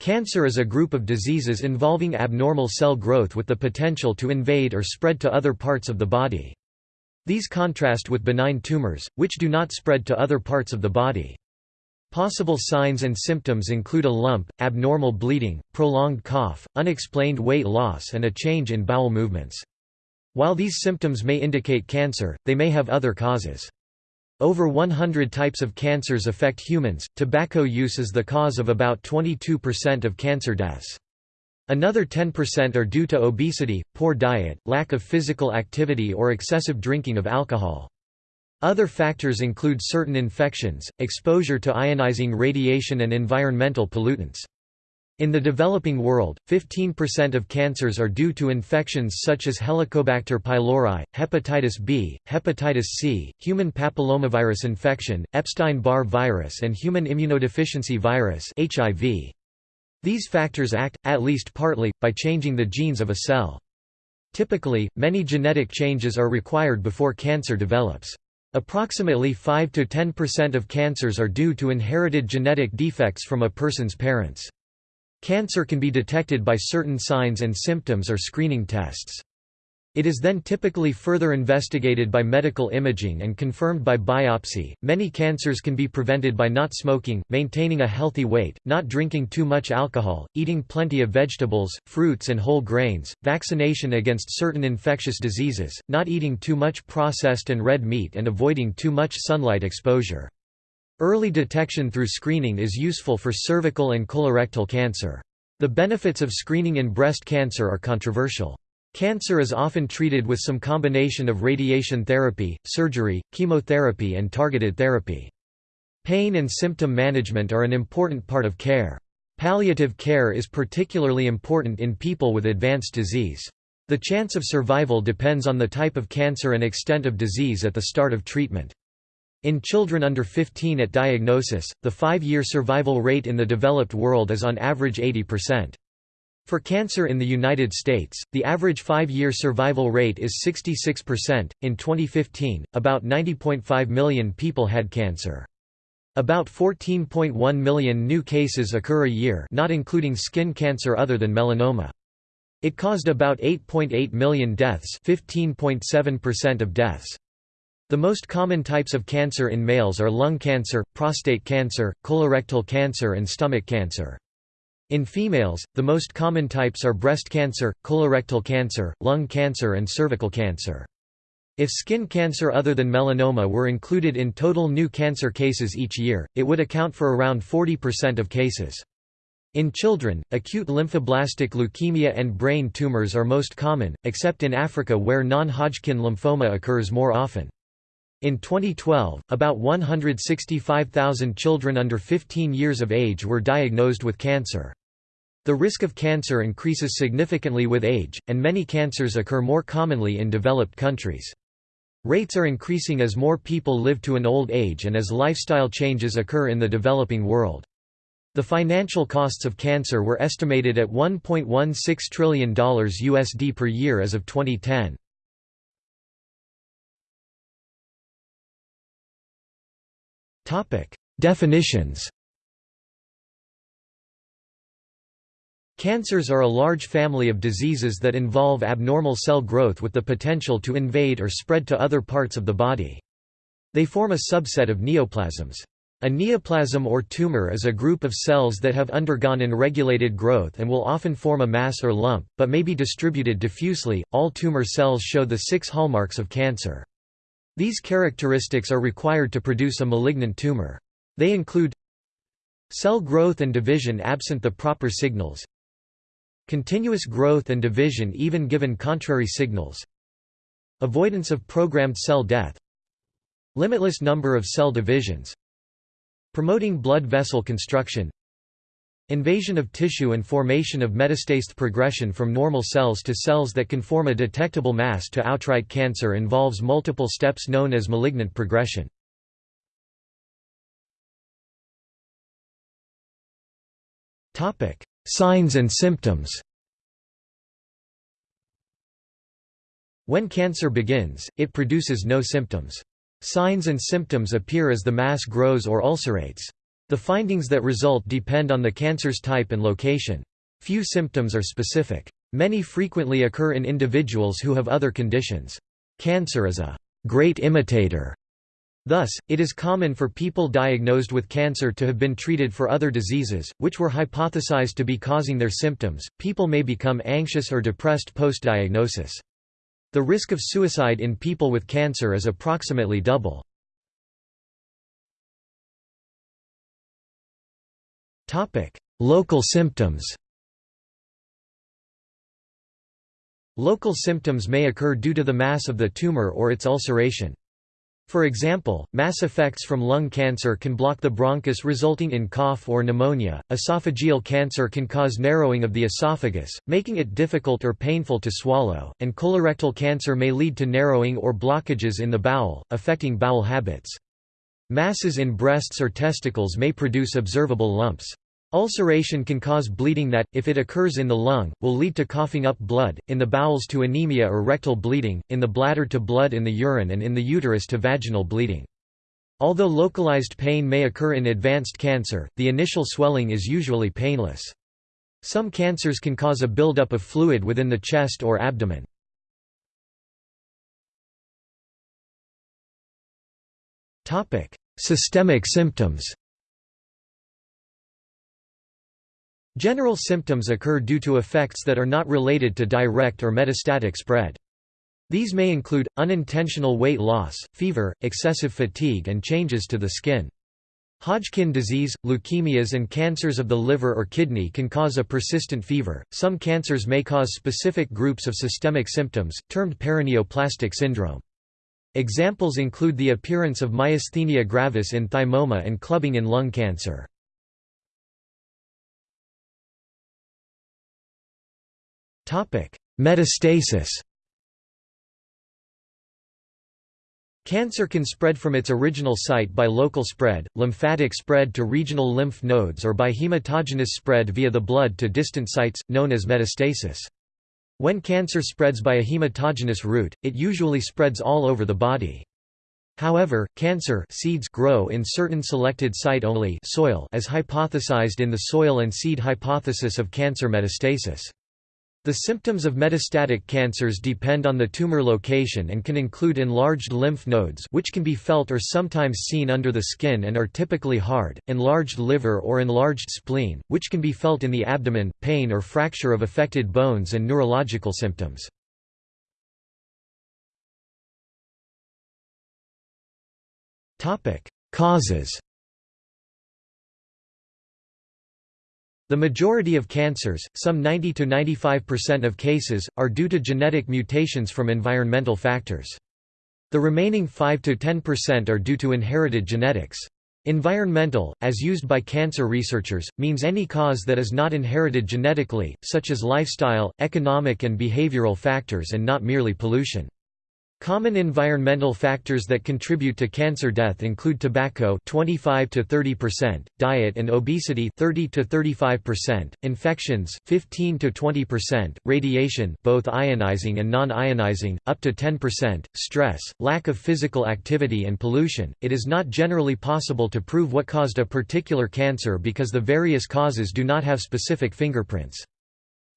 Cancer is a group of diseases involving abnormal cell growth with the potential to invade or spread to other parts of the body. These contrast with benign tumors, which do not spread to other parts of the body. Possible signs and symptoms include a lump, abnormal bleeding, prolonged cough, unexplained weight loss and a change in bowel movements. While these symptoms may indicate cancer, they may have other causes. Over 100 types of cancers affect humans. Tobacco use is the cause of about 22% of cancer deaths. Another 10% are due to obesity, poor diet, lack of physical activity or excessive drinking of alcohol. Other factors include certain infections, exposure to ionizing radiation and environmental pollutants. In the developing world, 15% of cancers are due to infections such as Helicobacter pylori, hepatitis B, hepatitis C, human papillomavirus infection, Epstein-Barr virus and human immunodeficiency virus (HIV). These factors act, at least partly, by changing the genes of a cell. Typically, many genetic changes are required before cancer develops. Approximately 5 to 10% of cancers are due to inherited genetic defects from a person's parents. Cancer can be detected by certain signs and symptoms or screening tests. It is then typically further investigated by medical imaging and confirmed by biopsy. Many cancers can be prevented by not smoking, maintaining a healthy weight, not drinking too much alcohol, eating plenty of vegetables, fruits, and whole grains, vaccination against certain infectious diseases, not eating too much processed and red meat, and avoiding too much sunlight exposure. Early detection through screening is useful for cervical and colorectal cancer. The benefits of screening in breast cancer are controversial. Cancer is often treated with some combination of radiation therapy, surgery, chemotherapy and targeted therapy. Pain and symptom management are an important part of care. Palliative care is particularly important in people with advanced disease. The chance of survival depends on the type of cancer and extent of disease at the start of treatment. In children under 15 at diagnosis, the five-year survival rate in the developed world is on average 80%. For cancer in the United States, the average five-year survival rate is 66%. In 2015, about 90.5 million people had cancer. About 14.1 million new cases occur a year not including skin cancer other than melanoma. It caused about 8.8 .8 million deaths 15.7% of deaths. The most common types of cancer in males are lung cancer, prostate cancer, colorectal cancer and stomach cancer. In females, the most common types are breast cancer, colorectal cancer, lung cancer and cervical cancer. If skin cancer other than melanoma were included in total new cancer cases each year, it would account for around 40% of cases. In children, acute lymphoblastic leukemia and brain tumors are most common, except in Africa where non-Hodgkin lymphoma occurs more often. In 2012, about 165,000 children under 15 years of age were diagnosed with cancer. The risk of cancer increases significantly with age, and many cancers occur more commonly in developed countries. Rates are increasing as more people live to an old age and as lifestyle changes occur in the developing world. The financial costs of cancer were estimated at $1.16 trillion USD per year as of 2010. Definitions Cancers are a large family of diseases that involve abnormal cell growth with the potential to invade or spread to other parts of the body. They form a subset of neoplasms. A neoplasm or tumor is a group of cells that have undergone unregulated growth and will often form a mass or lump, but may be distributed diffusely. All tumor cells show the six hallmarks of cancer. These characteristics are required to produce a malignant tumor. They include cell growth and division absent the proper signals continuous growth and division even given contrary signals avoidance of programmed cell death limitless number of cell divisions promoting blood vessel construction Invasion of tissue and formation of metastases progression from normal cells to cells that can form a detectable mass to outright cancer involves multiple steps known as malignant progression. Signs and symptoms When cancer begins, it produces no symptoms. Signs and symptoms appear as the mass grows or ulcerates. The findings that result depend on the cancer's type and location. Few symptoms are specific. Many frequently occur in individuals who have other conditions. Cancer is a great imitator. Thus, it is common for people diagnosed with cancer to have been treated for other diseases, which were hypothesized to be causing their symptoms. People may become anxious or depressed post diagnosis. The risk of suicide in people with cancer is approximately double. Local symptoms Local symptoms may occur due to the mass of the tumor or its ulceration. For example, mass effects from lung cancer can block the bronchus resulting in cough or pneumonia. Esophageal cancer can cause narrowing of the esophagus, making it difficult or painful to swallow, and colorectal cancer may lead to narrowing or blockages in the bowel, affecting bowel habits. Masses in breasts or testicles may produce observable lumps. Ulceration can cause bleeding that, if it occurs in the lung, will lead to coughing up blood, in the bowels to anemia or rectal bleeding, in the bladder to blood in the urine and in the uterus to vaginal bleeding. Although localized pain may occur in advanced cancer, the initial swelling is usually painless. Some cancers can cause a buildup of fluid within the chest or abdomen. Systemic symptoms General symptoms occur due to effects that are not related to direct or metastatic spread. These may include, unintentional weight loss, fever, excessive fatigue and changes to the skin. Hodgkin disease, leukemias and cancers of the liver or kidney can cause a persistent fever. Some cancers may cause specific groups of systemic symptoms, termed paraneoplastic syndrome. Examples include the appearance of myasthenia gravis in thymoma and clubbing in lung cancer. Metastasis Cancer can spread from its original site by local spread, lymphatic spread to regional lymph nodes or by hematogenous spread via the blood to distant sites, known as metastasis. When cancer spreads by a hematogenous route, it usually spreads all over the body. However, cancer seeds grow in certain selected site-only soil as hypothesized in the soil and seed hypothesis of cancer metastasis. The symptoms of metastatic cancers depend on the tumor location and can include enlarged lymph nodes which can be felt or sometimes seen under the skin and are typically hard, enlarged liver or enlarged spleen, which can be felt in the abdomen, pain or fracture of affected bones and neurological symptoms. Causes The majority of cancers, some 90–95% of cases, are due to genetic mutations from environmental factors. The remaining 5–10% are due to inherited genetics. Environmental, as used by cancer researchers, means any cause that is not inherited genetically, such as lifestyle, economic and behavioral factors and not merely pollution. Common environmental factors that contribute to cancer death include tobacco 25 to 30%, diet and obesity 30 to 35%, infections 15 to 20%, radiation both ionizing and non-ionizing up to 10%, stress, lack of physical activity and pollution. It is not generally possible to prove what caused a particular cancer because the various causes do not have specific fingerprints.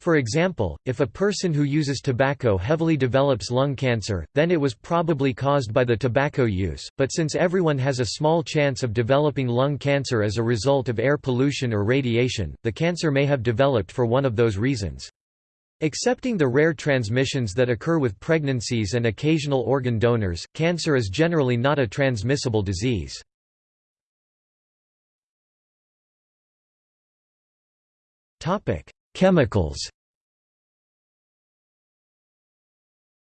For example, if a person who uses tobacco heavily develops lung cancer, then it was probably caused by the tobacco use, but since everyone has a small chance of developing lung cancer as a result of air pollution or radiation, the cancer may have developed for one of those reasons. Excepting the rare transmissions that occur with pregnancies and occasional organ donors, cancer is generally not a transmissible disease. Chemicals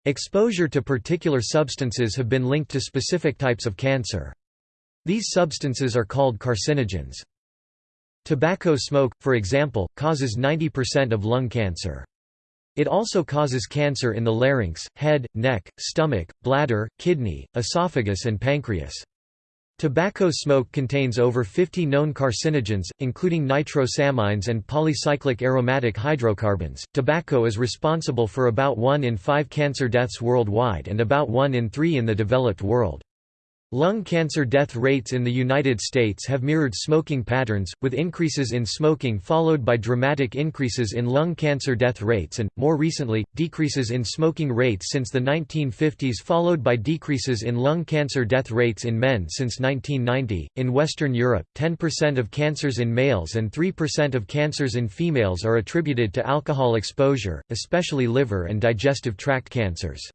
Exposure to particular substances have been linked to specific types of cancer. These substances are called carcinogens. Tobacco smoke, for example, causes 90% of lung cancer. It also causes cancer in the larynx, head, neck, stomach, bladder, kidney, esophagus and pancreas. Tobacco smoke contains over 50 known carcinogens, including nitrosamines and polycyclic aromatic hydrocarbons. Tobacco is responsible for about 1 in 5 cancer deaths worldwide and about 1 in 3 in the developed world. Lung cancer death rates in the United States have mirrored smoking patterns, with increases in smoking followed by dramatic increases in lung cancer death rates and, more recently, decreases in smoking rates since the 1950s followed by decreases in lung cancer death rates in men since 1990. In Western Europe, 10% of cancers in males and 3% of cancers in females are attributed to alcohol exposure, especially liver and digestive tract cancers.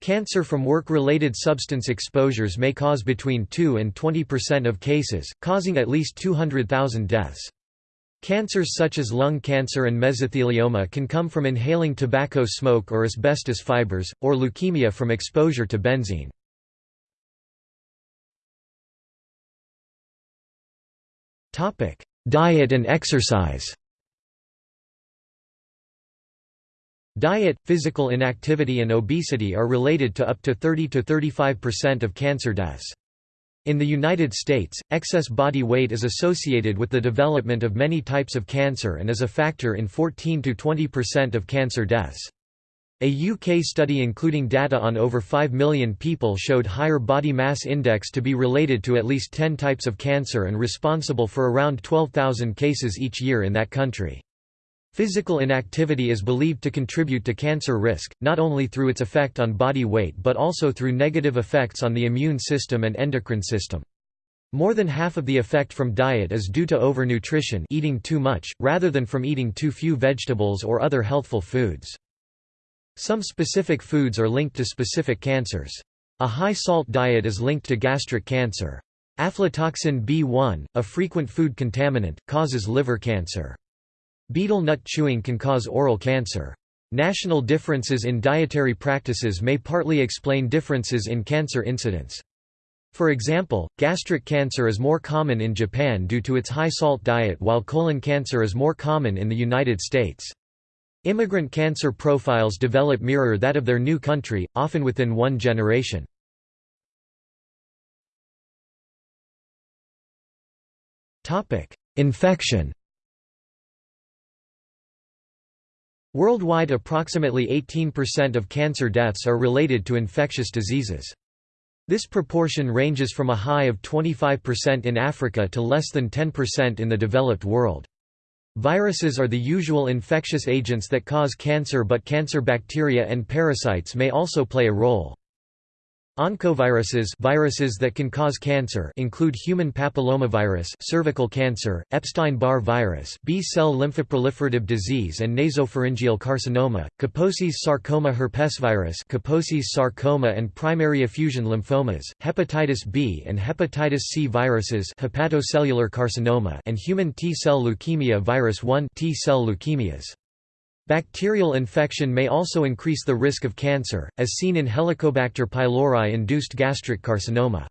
Cancer from work-related substance exposures may cause between 2 and 20% of cases, causing at least 200,000 deaths. Cancers such as lung cancer and mesothelioma can come from inhaling tobacco smoke or asbestos fibers, or leukemia from exposure to benzene. Diet and exercise Diet, physical inactivity and obesity are related to up to 30–35% of cancer deaths. In the United States, excess body weight is associated with the development of many types of cancer and is a factor in 14–20% of cancer deaths. A UK study including data on over 5 million people showed higher body mass index to be related to at least 10 types of cancer and responsible for around 12,000 cases each year in that country. Physical inactivity is believed to contribute to cancer risk, not only through its effect on body weight but also through negative effects on the immune system and endocrine system. More than half of the effect from diet is due to overnutrition eating too much, rather than from eating too few vegetables or other healthful foods. Some specific foods are linked to specific cancers. A high-salt diet is linked to gastric cancer. Aflatoxin B1, a frequent food contaminant, causes liver cancer. Betel nut chewing can cause oral cancer. National differences in dietary practices may partly explain differences in cancer incidence. For example, gastric cancer is more common in Japan due to its high-salt diet while colon cancer is more common in the United States. Immigrant cancer profiles develop mirror that of their new country, often within one generation. Infection Worldwide approximately 18% of cancer deaths are related to infectious diseases. This proportion ranges from a high of 25% in Africa to less than 10% in the developed world. Viruses are the usual infectious agents that cause cancer but cancer bacteria and parasites may also play a role. Oncoviruses viruses that can cause cancer include human papillomavirus cervical cancer, Epstein-Barr virus B-cell lymphoproliferative disease and nasopharyngeal carcinoma, Kaposi's sarcoma herpesvirus Kaposi's sarcoma and primary effusion lymphomas, hepatitis B and hepatitis C viruses hepatocellular carcinoma and human T-cell leukemia virus 1 T-cell leukemias. Bacterial infection may also increase the risk of cancer, as seen in Helicobacter pylori-induced gastric carcinoma.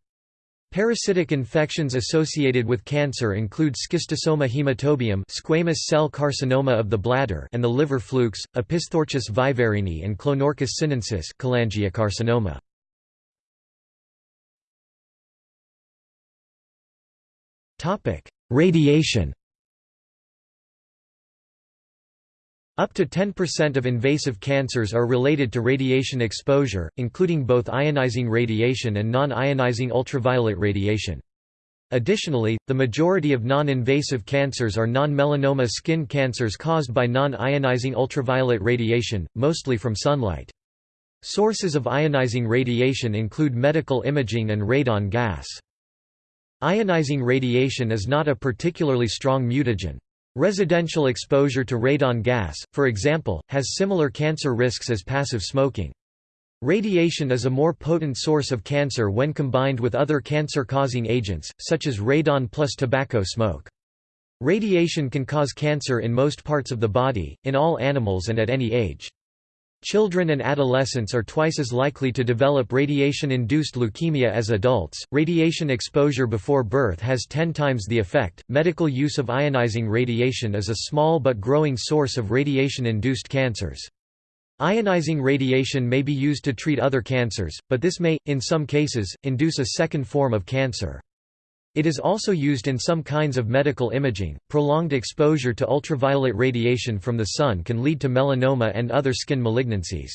Parasitic infections associated with cancer include schistosoma hematobium squamous cell carcinoma of the bladder and the liver flukes, Opisthorchis viverrini and Clonorchis sinensis cholangiocarcinoma. Radiation Up to 10% of invasive cancers are related to radiation exposure, including both ionizing radiation and non-ionizing ultraviolet radiation. Additionally, the majority of non-invasive cancers are non-melanoma skin cancers caused by non-ionizing ultraviolet radiation, mostly from sunlight. Sources of ionizing radiation include medical imaging and radon gas. Ionizing radiation is not a particularly strong mutagen. Residential exposure to radon gas, for example, has similar cancer risks as passive smoking. Radiation is a more potent source of cancer when combined with other cancer-causing agents, such as radon plus tobacco smoke. Radiation can cause cancer in most parts of the body, in all animals and at any age. Children and adolescents are twice as likely to develop radiation-induced leukemia as adults. Radiation exposure before birth has 10 times the effect. Medical use of ionizing radiation is a small but growing source of radiation-induced cancers. Ionizing radiation may be used to treat other cancers, but this may, in some cases, induce a second form of cancer. It is also used in some kinds of medical imaging. Prolonged exposure to ultraviolet radiation from the sun can lead to melanoma and other skin malignancies.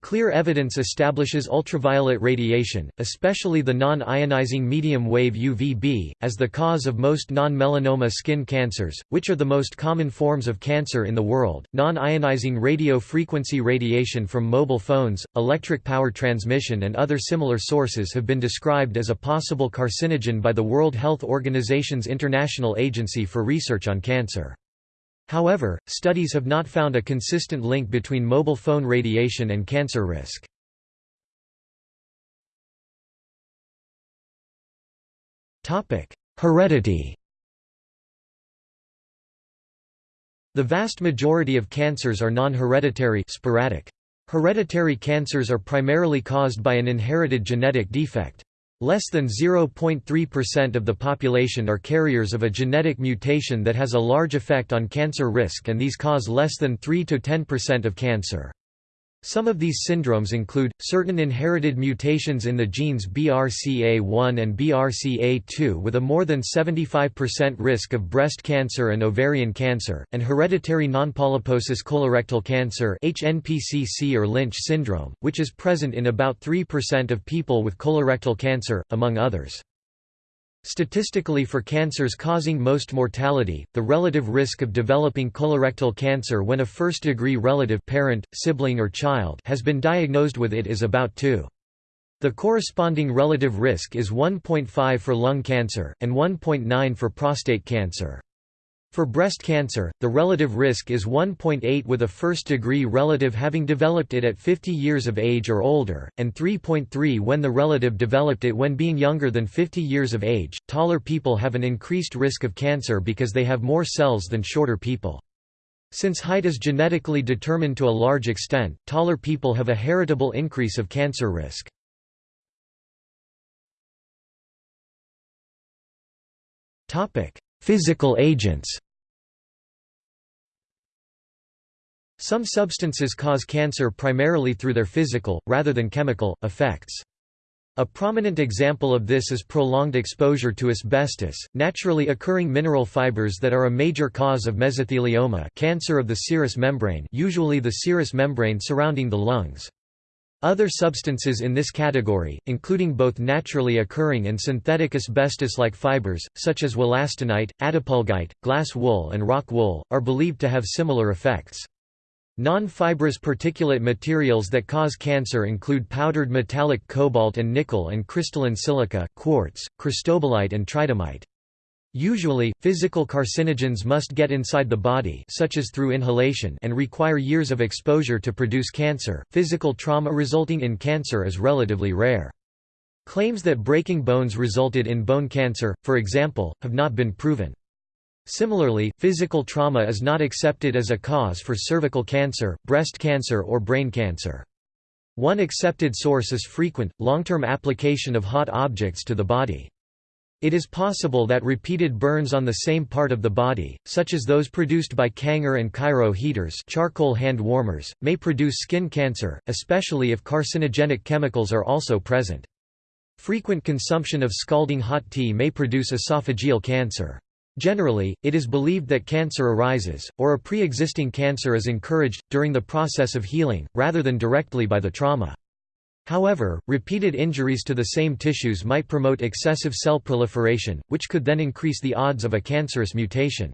Clear evidence establishes ultraviolet radiation, especially the non-ionizing medium-wave UVB, as the cause of most non-melanoma skin cancers, which are the most common forms of cancer in the world. Non-ionizing radio frequency radiation from mobile phones, electric power transmission and other similar sources have been described as a possible carcinogen by the World Health Organization's International Agency for Research on Cancer. However, studies have not found a consistent link between mobile phone radiation and cancer risk. Heredity The vast majority of cancers are non-hereditary sporadic. Hereditary cancers are primarily caused by an inherited genetic defect. Less than 0.3% of the population are carriers of a genetic mutation that has a large effect on cancer risk and these cause less than 3–10% of cancer. Some of these syndromes include, certain inherited mutations in the genes BRCA1 and BRCA2 with a more than 75% risk of breast cancer and ovarian cancer, and hereditary nonpolyposis colorectal cancer HNPCC or Lynch syndrome, which is present in about 3% of people with colorectal cancer, among others. Statistically for cancers causing most mortality, the relative risk of developing colorectal cancer when a first-degree relative parent, sibling or child has been diagnosed with it is about 2. The corresponding relative risk is 1.5 for lung cancer, and 1.9 for prostate cancer. For breast cancer, the relative risk is 1.8 with a first-degree relative having developed it at 50 years of age or older, and 3.3 when the relative developed it when being younger than 50 years of age. Taller people have an increased risk of cancer because they have more cells than shorter people. Since height is genetically determined to a large extent, taller people have a heritable increase of cancer risk. Topic: Physical agents Some substances cause cancer primarily through their physical, rather than chemical, effects. A prominent example of this is prolonged exposure to asbestos, naturally occurring mineral fibers that are a major cause of mesothelioma cancer of the serous membrane usually the serous membrane surrounding the lungs. Other substances in this category, including both naturally occurring and synthetic asbestos-like fibers, such as wollastonite, attapulgite, glass wool and rock wool, are believed to have similar effects. Non-fibrous particulate materials that cause cancer include powdered metallic cobalt and nickel and crystalline silica quartz, cristobalite and tridymite. Usually, physical carcinogens must get inside the body such as through inhalation and require years of exposure to produce cancer. Physical trauma resulting in cancer is relatively rare. Claims that breaking bones resulted in bone cancer, for example, have not been proven. Similarly, physical trauma is not accepted as a cause for cervical cancer, breast cancer or brain cancer. One accepted source is frequent, long-term application of hot objects to the body. It is possible that repeated burns on the same part of the body, such as those produced by Kanger and Kairo heaters charcoal hand warmers, may produce skin cancer, especially if carcinogenic chemicals are also present. Frequent consumption of scalding hot tea may produce esophageal cancer. Generally, it is believed that cancer arises, or a pre-existing cancer is encouraged, during the process of healing, rather than directly by the trauma. However, repeated injuries to the same tissues might promote excessive cell proliferation, which could then increase the odds of a cancerous mutation.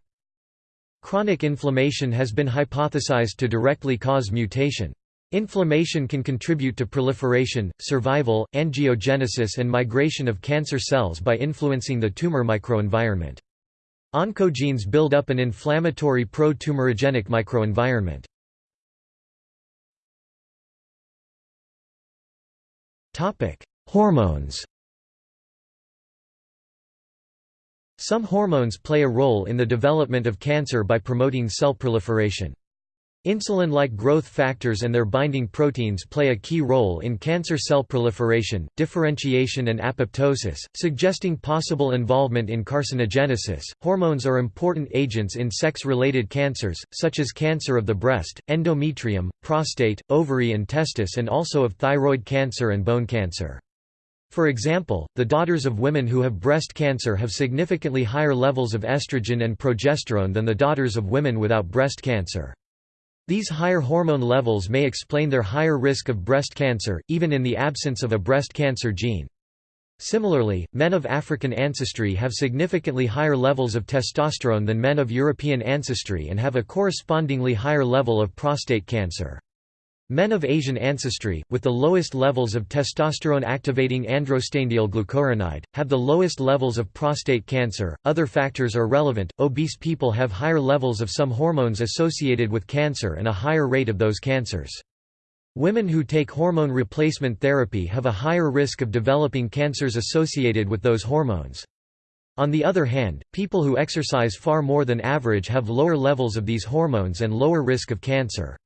Chronic inflammation has been hypothesized to directly cause mutation. Inflammation can contribute to proliferation, survival, angiogenesis and migration of cancer cells by influencing the tumor microenvironment. Oncogenes build up an inflammatory pro-tumorigenic microenvironment. Topic: Hormones. Some hormones play a role in the development of cancer by promoting cell proliferation. Insulin-like growth factors and their binding proteins play a key role in cancer cell proliferation, differentiation and apoptosis, suggesting possible involvement in carcinogenesis. Hormones are important agents in sex-related cancers, such as cancer of the breast, endometrium, prostate, ovary and testis and also of thyroid cancer and bone cancer. For example, the daughters of women who have breast cancer have significantly higher levels of estrogen and progesterone than the daughters of women without breast cancer. These higher hormone levels may explain their higher risk of breast cancer, even in the absence of a breast cancer gene. Similarly, men of African ancestry have significantly higher levels of testosterone than men of European ancestry and have a correspondingly higher level of prostate cancer. Men of Asian ancestry, with the lowest levels of testosterone-activating androstenediol glucuronide, have the lowest levels of prostate cancer. Other factors are relevant. Obese people have higher levels of some hormones associated with cancer and a higher rate of those cancers. Women who take hormone replacement therapy have a higher risk of developing cancers associated with those hormones. On the other hand, people who exercise far more than average have lower levels of these hormones and lower risk of cancer.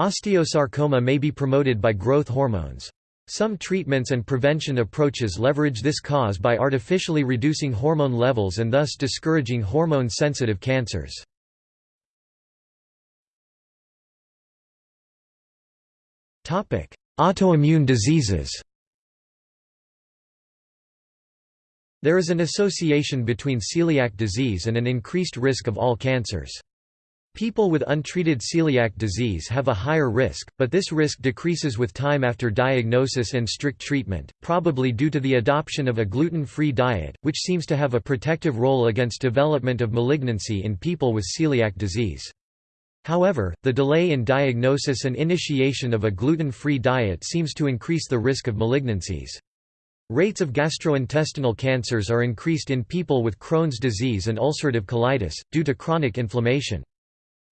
Osteosarcoma may be promoted by growth hormones. Some treatments and prevention approaches leverage this cause by artificially reducing hormone levels and thus discouraging hormone-sensitive cancers. Autoimmune diseases There is an association between celiac disease and an increased risk of all cancers. People with untreated celiac disease have a higher risk, but this risk decreases with time after diagnosis and strict treatment, probably due to the adoption of a gluten-free diet, which seems to have a protective role against development of malignancy in people with celiac disease. However, the delay in diagnosis and initiation of a gluten-free diet seems to increase the risk of malignancies. Rates of gastrointestinal cancers are increased in people with Crohn's disease and ulcerative colitis, due to chronic inflammation.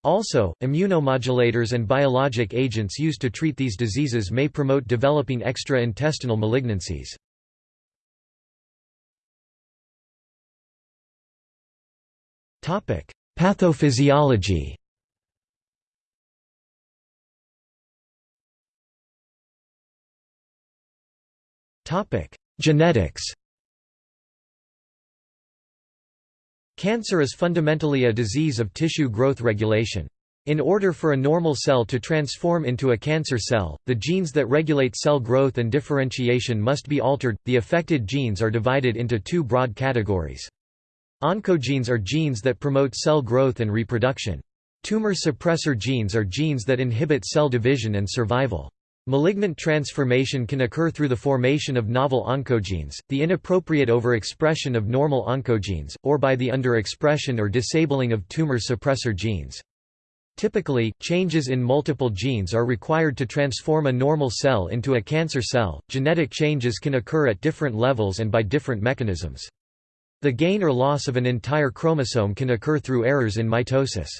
Also, immunomodulators and biologic agents used to treat these diseases may promote developing extra-intestinal malignancies. Pathophysiology Genetics Cancer is fundamentally a disease of tissue growth regulation. In order for a normal cell to transform into a cancer cell, the genes that regulate cell growth and differentiation must be altered. The affected genes are divided into two broad categories. Oncogenes are genes that promote cell growth and reproduction. Tumor suppressor genes are genes that inhibit cell division and survival. Malignant transformation can occur through the formation of novel oncogenes, the inappropriate overexpression of normal oncogenes, or by the underexpression or disabling of tumor suppressor genes. Typically, changes in multiple genes are required to transform a normal cell into a cancer cell. Genetic changes can occur at different levels and by different mechanisms. The gain or loss of an entire chromosome can occur through errors in mitosis.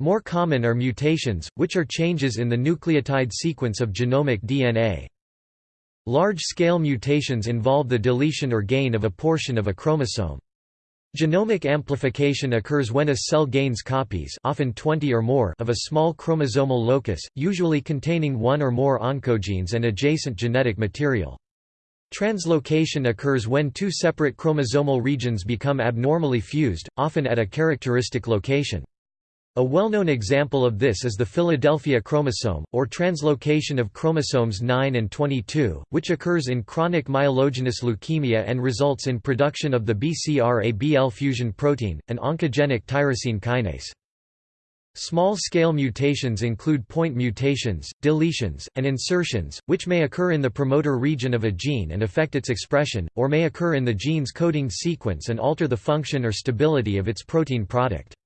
More common are mutations, which are changes in the nucleotide sequence of genomic DNA. Large-scale mutations involve the deletion or gain of a portion of a chromosome. Genomic amplification occurs when a cell gains copies often 20 or more of a small chromosomal locus, usually containing one or more oncogenes and adjacent genetic material. Translocation occurs when two separate chromosomal regions become abnormally fused, often at a characteristic location. A well-known example of this is the Philadelphia chromosome, or translocation of chromosomes 9 and 22, which occurs in chronic myelogenous leukemia and results in production of the BCR-ABL fusion protein, an oncogenic tyrosine kinase. Small-scale mutations include point mutations, deletions, and insertions, which may occur in the promoter region of a gene and affect its expression, or may occur in the gene's coding sequence and alter the function or stability of its protein product.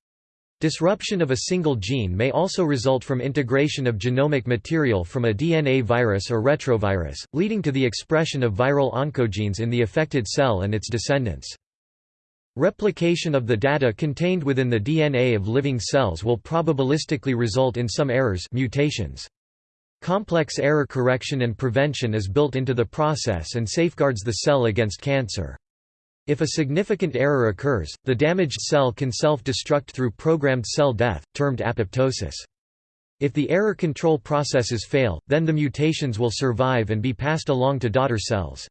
Disruption of a single gene may also result from integration of genomic material from a DNA virus or retrovirus, leading to the expression of viral oncogenes in the affected cell and its descendants. Replication of the data contained within the DNA of living cells will probabilistically result in some errors mutations. Complex error correction and prevention is built into the process and safeguards the cell against cancer. If a significant error occurs, the damaged cell can self-destruct through programmed cell death, termed apoptosis. If the error control processes fail, then the mutations will survive and be passed along to daughter cells.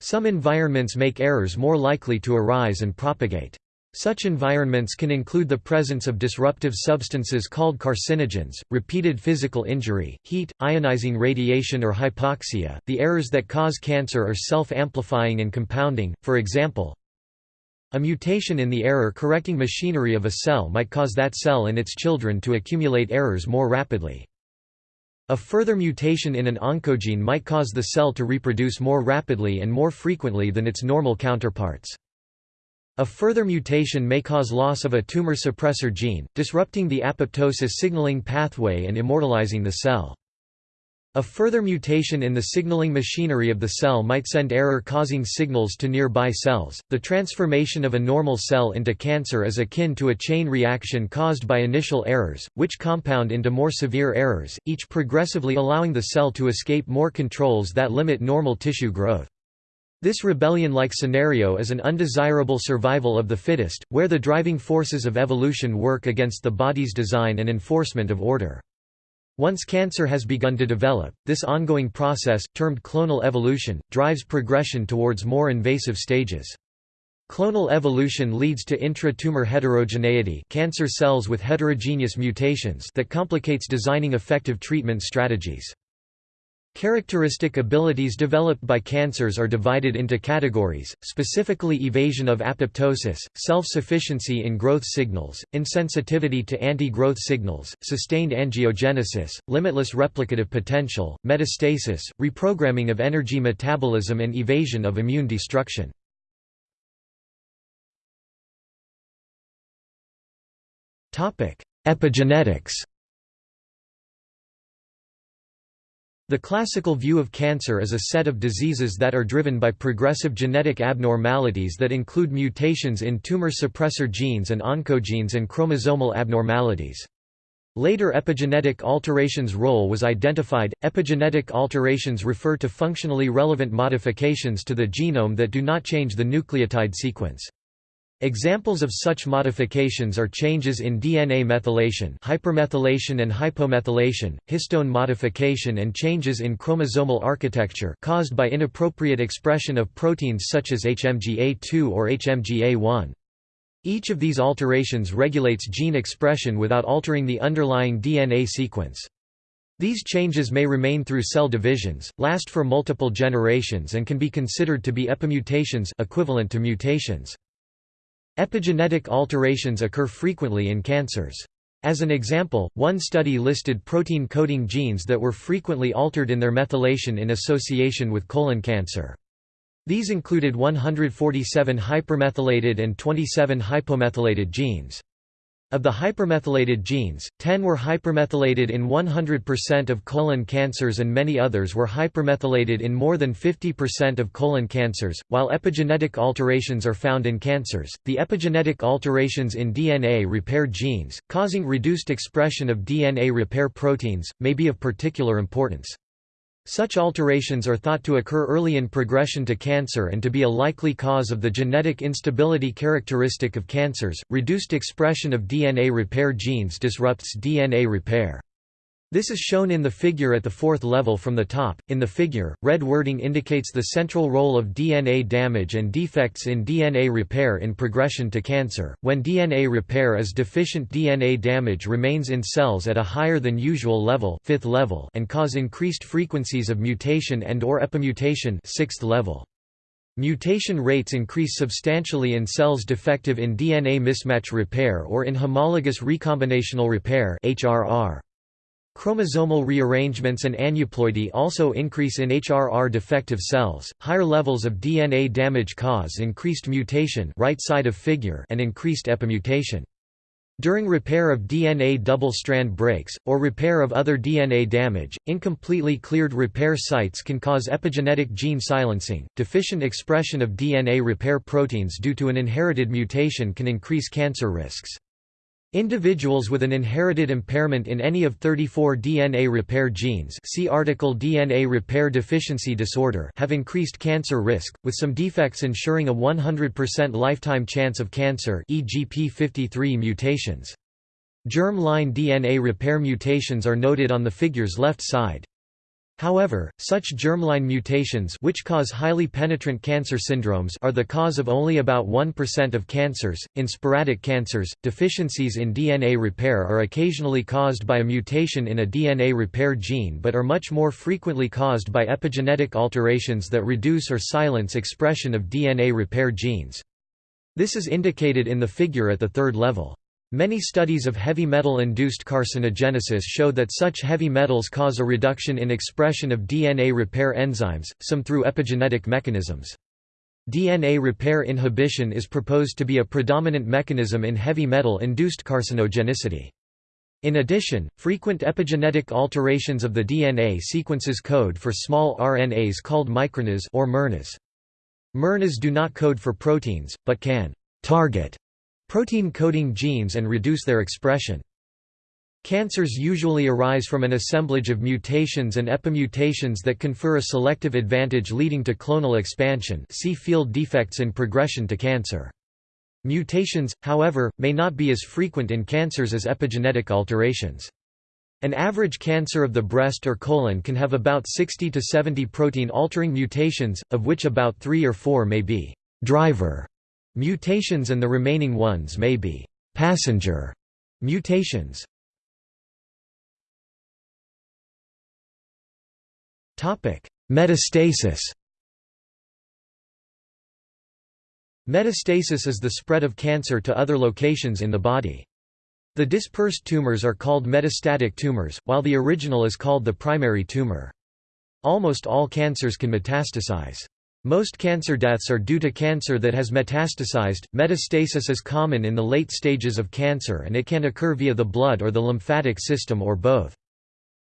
Some environments make errors more likely to arise and propagate. Such environments can include the presence of disruptive substances called carcinogens, repeated physical injury, heat, ionizing radiation or hypoxia. The errors that cause cancer are self-amplifying and compounding, for example, A mutation in the error-correcting machinery of a cell might cause that cell and its children to accumulate errors more rapidly. A further mutation in an oncogene might cause the cell to reproduce more rapidly and more frequently than its normal counterparts. A further mutation may cause loss of a tumor suppressor gene, disrupting the apoptosis signaling pathway and immortalizing the cell. A further mutation in the signaling machinery of the cell might send error-causing signals to nearby cells. The transformation of a normal cell into cancer is akin to a chain reaction caused by initial errors, which compound into more severe errors, each progressively allowing the cell to escape more controls that limit normal tissue growth. This rebellion-like scenario is an undesirable survival of the fittest, where the driving forces of evolution work against the body's design and enforcement of order. Once cancer has begun to develop, this ongoing process, termed clonal evolution, drives progression towards more invasive stages. Clonal evolution leads to intra-tumor heterogeneity cancer cells with heterogeneous mutations that complicates designing effective treatment strategies. Characteristic abilities developed by cancers are divided into categories, specifically evasion of apoptosis, self-sufficiency in growth signals, insensitivity to anti-growth signals, sustained angiogenesis, limitless replicative potential, metastasis, reprogramming of energy metabolism and evasion of immune destruction. Epigenetics The classical view of cancer is a set of diseases that are driven by progressive genetic abnormalities that include mutations in tumor suppressor genes and oncogenes and chromosomal abnormalities. Later epigenetic alterations role was identified. Epigenetic alterations refer to functionally relevant modifications to the genome that do not change the nucleotide sequence. Examples of such modifications are changes in DNA methylation hypermethylation and hypomethylation, histone modification and changes in chromosomal architecture caused by inappropriate expression of proteins such as HMGA2 or HMGA1. Each of these alterations regulates gene expression without altering the underlying DNA sequence. These changes may remain through cell divisions, last for multiple generations and can be considered to be epimutations equivalent to mutations. Epigenetic alterations occur frequently in cancers. As an example, one study listed protein-coding genes that were frequently altered in their methylation in association with colon cancer. These included 147 hypermethylated and 27 hypomethylated genes. Of the hypermethylated genes, 10 were hypermethylated in 100% of colon cancers and many others were hypermethylated in more than 50% of colon cancers. While epigenetic alterations are found in cancers, the epigenetic alterations in DNA repair genes, causing reduced expression of DNA repair proteins, may be of particular importance. Such alterations are thought to occur early in progression to cancer and to be a likely cause of the genetic instability characteristic of cancers. Reduced expression of DNA repair genes disrupts DNA repair. This is shown in the figure at the fourth level from the top. In the figure, red wording indicates the central role of DNA damage and defects in DNA repair in progression to cancer. When DNA repair is deficient, DNA damage remains in cells at a higher than usual level, fifth level, and cause increased frequencies of mutation and or epimutation, sixth level. Mutation rates increase substantially in cells defective in DNA mismatch repair or in homologous recombinational repair (HRR). Chromosomal rearrangements and aneuploidy also increase in HRR defective cells. Higher levels of DNA damage cause increased mutation right side of figure and increased epimutation. During repair of DNA double-strand breaks, or repair of other DNA damage, incompletely cleared repair sites can cause epigenetic gene silencing. Deficient expression of DNA repair proteins due to an inherited mutation can increase cancer risks. Individuals with an inherited impairment in any of 34 DNA repair genes see article DNA repair deficiency disorder have increased cancer risk, with some defects ensuring a 100% lifetime chance of cancer e.g. p53 mutations. Germ-line DNA repair mutations are noted on the figure's left side. However, such germline mutations which cause highly penetrant cancer syndromes are the cause of only about 1% of cancers. In sporadic cancers, deficiencies in DNA repair are occasionally caused by a mutation in a DNA repair gene but are much more frequently caused by epigenetic alterations that reduce or silence expression of DNA repair genes. This is indicated in the figure at the third level. Many studies of heavy metal-induced carcinogenesis show that such heavy metals cause a reduction in expression of DNA repair enzymes, some through epigenetic mechanisms. DNA repair inhibition is proposed to be a predominant mechanism in heavy metal-induced carcinogenicity. In addition, frequent epigenetic alterations of the DNA sequences code for small RNAs called microRNAs or miRNAs. miRNAs do not code for proteins, but can target protein-coding genes and reduce their expression. Cancers usually arise from an assemblage of mutations and epimutations that confer a selective advantage leading to clonal expansion see field defects in progression to cancer. Mutations, however, may not be as frequent in cancers as epigenetic alterations. An average cancer of the breast or colon can have about 60 to 70 protein-altering mutations, of which about 3 or 4 may be driver Mutations and the remaining ones may be passenger mutations. Metastasis. Metastasis is the spread of cancer to other locations in the body. The dispersed tumors are called metastatic tumors, while the original is called the primary tumor. Almost all cancers can metastasize. Most cancer deaths are due to cancer that has metastasized. Metastasis is common in the late stages of cancer and it can occur via the blood or the lymphatic system or both.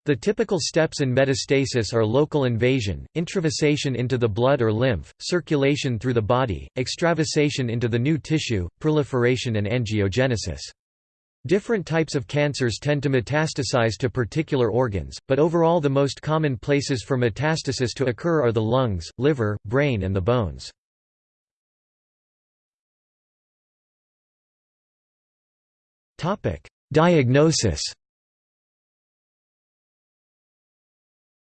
The typical steps in metastasis are local invasion, intravasation into the blood or lymph, circulation through the body, extravasation into the new tissue, proliferation and angiogenesis. Different types of cancers tend to metastasize to particular organs, but overall the most common places for metastasis to occur are the lungs, liver, brain and the bones. Diagnosis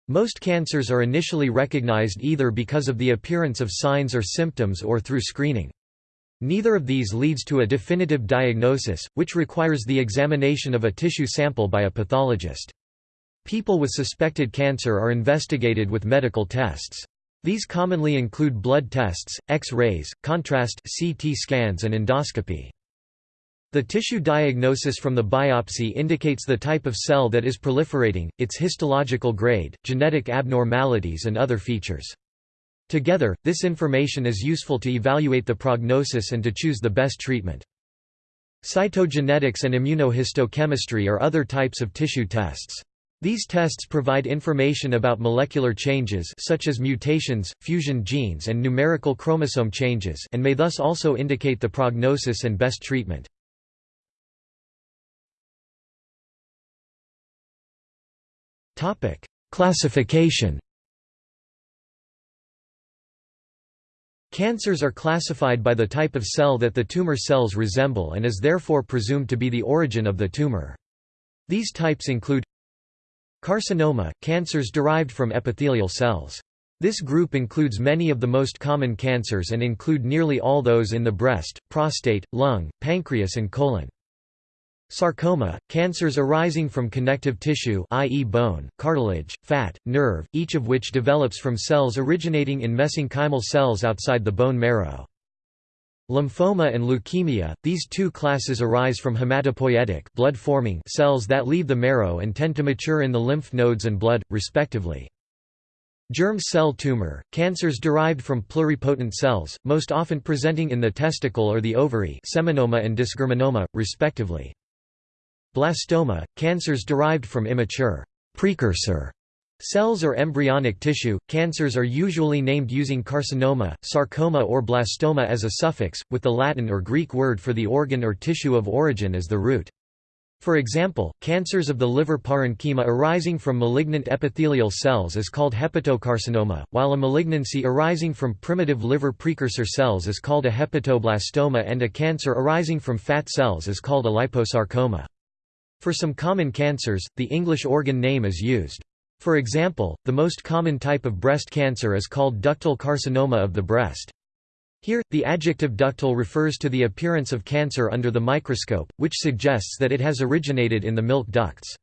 Most cancers are initially recognized either because of the appearance of signs or symptoms or through screening. Neither of these leads to a definitive diagnosis, which requires the examination of a tissue sample by a pathologist. People with suspected cancer are investigated with medical tests. These commonly include blood tests, X-rays, contrast CT scans and endoscopy. The tissue diagnosis from the biopsy indicates the type of cell that is proliferating, its histological grade, genetic abnormalities and other features. Together, this information is useful to evaluate the prognosis and to choose the best treatment. Cytogenetics and immunohistochemistry are other types of tissue tests. These tests provide information about molecular changes such as mutations, fusion genes and numerical chromosome changes and may thus also indicate the prognosis and best treatment. Classification Cancers are classified by the type of cell that the tumor cells resemble and is therefore presumed to be the origin of the tumor. These types include Carcinoma – cancers derived from epithelial cells. This group includes many of the most common cancers and include nearly all those in the breast, prostate, lung, pancreas and colon. Sarcoma, cancers arising from connective tissue i.e. bone, cartilage, fat, nerve, each of which develops from cells originating in mesenchymal cells outside the bone marrow. Lymphoma and leukemia, these two classes arise from hematopoietic blood-forming cells that leave the marrow and tend to mature in the lymph nodes and blood, respectively. Germ cell tumor, cancers derived from pluripotent cells, most often presenting in the testicle or the ovary seminoma and dysgerminoma, respectively. Blastoma, cancers derived from immature precursor cells or embryonic tissue. Cancers are usually named using carcinoma, sarcoma, or blastoma as a suffix, with the Latin or Greek word for the organ or tissue of origin as the root. For example, cancers of the liver parenchyma arising from malignant epithelial cells is called hepatocarcinoma, while a malignancy arising from primitive liver precursor cells is called a hepatoblastoma and a cancer arising from fat cells is called a liposarcoma. For some common cancers, the English organ name is used. For example, the most common type of breast cancer is called ductal carcinoma of the breast. Here, the adjective ductal refers to the appearance of cancer under the microscope, which suggests that it has originated in the milk ducts.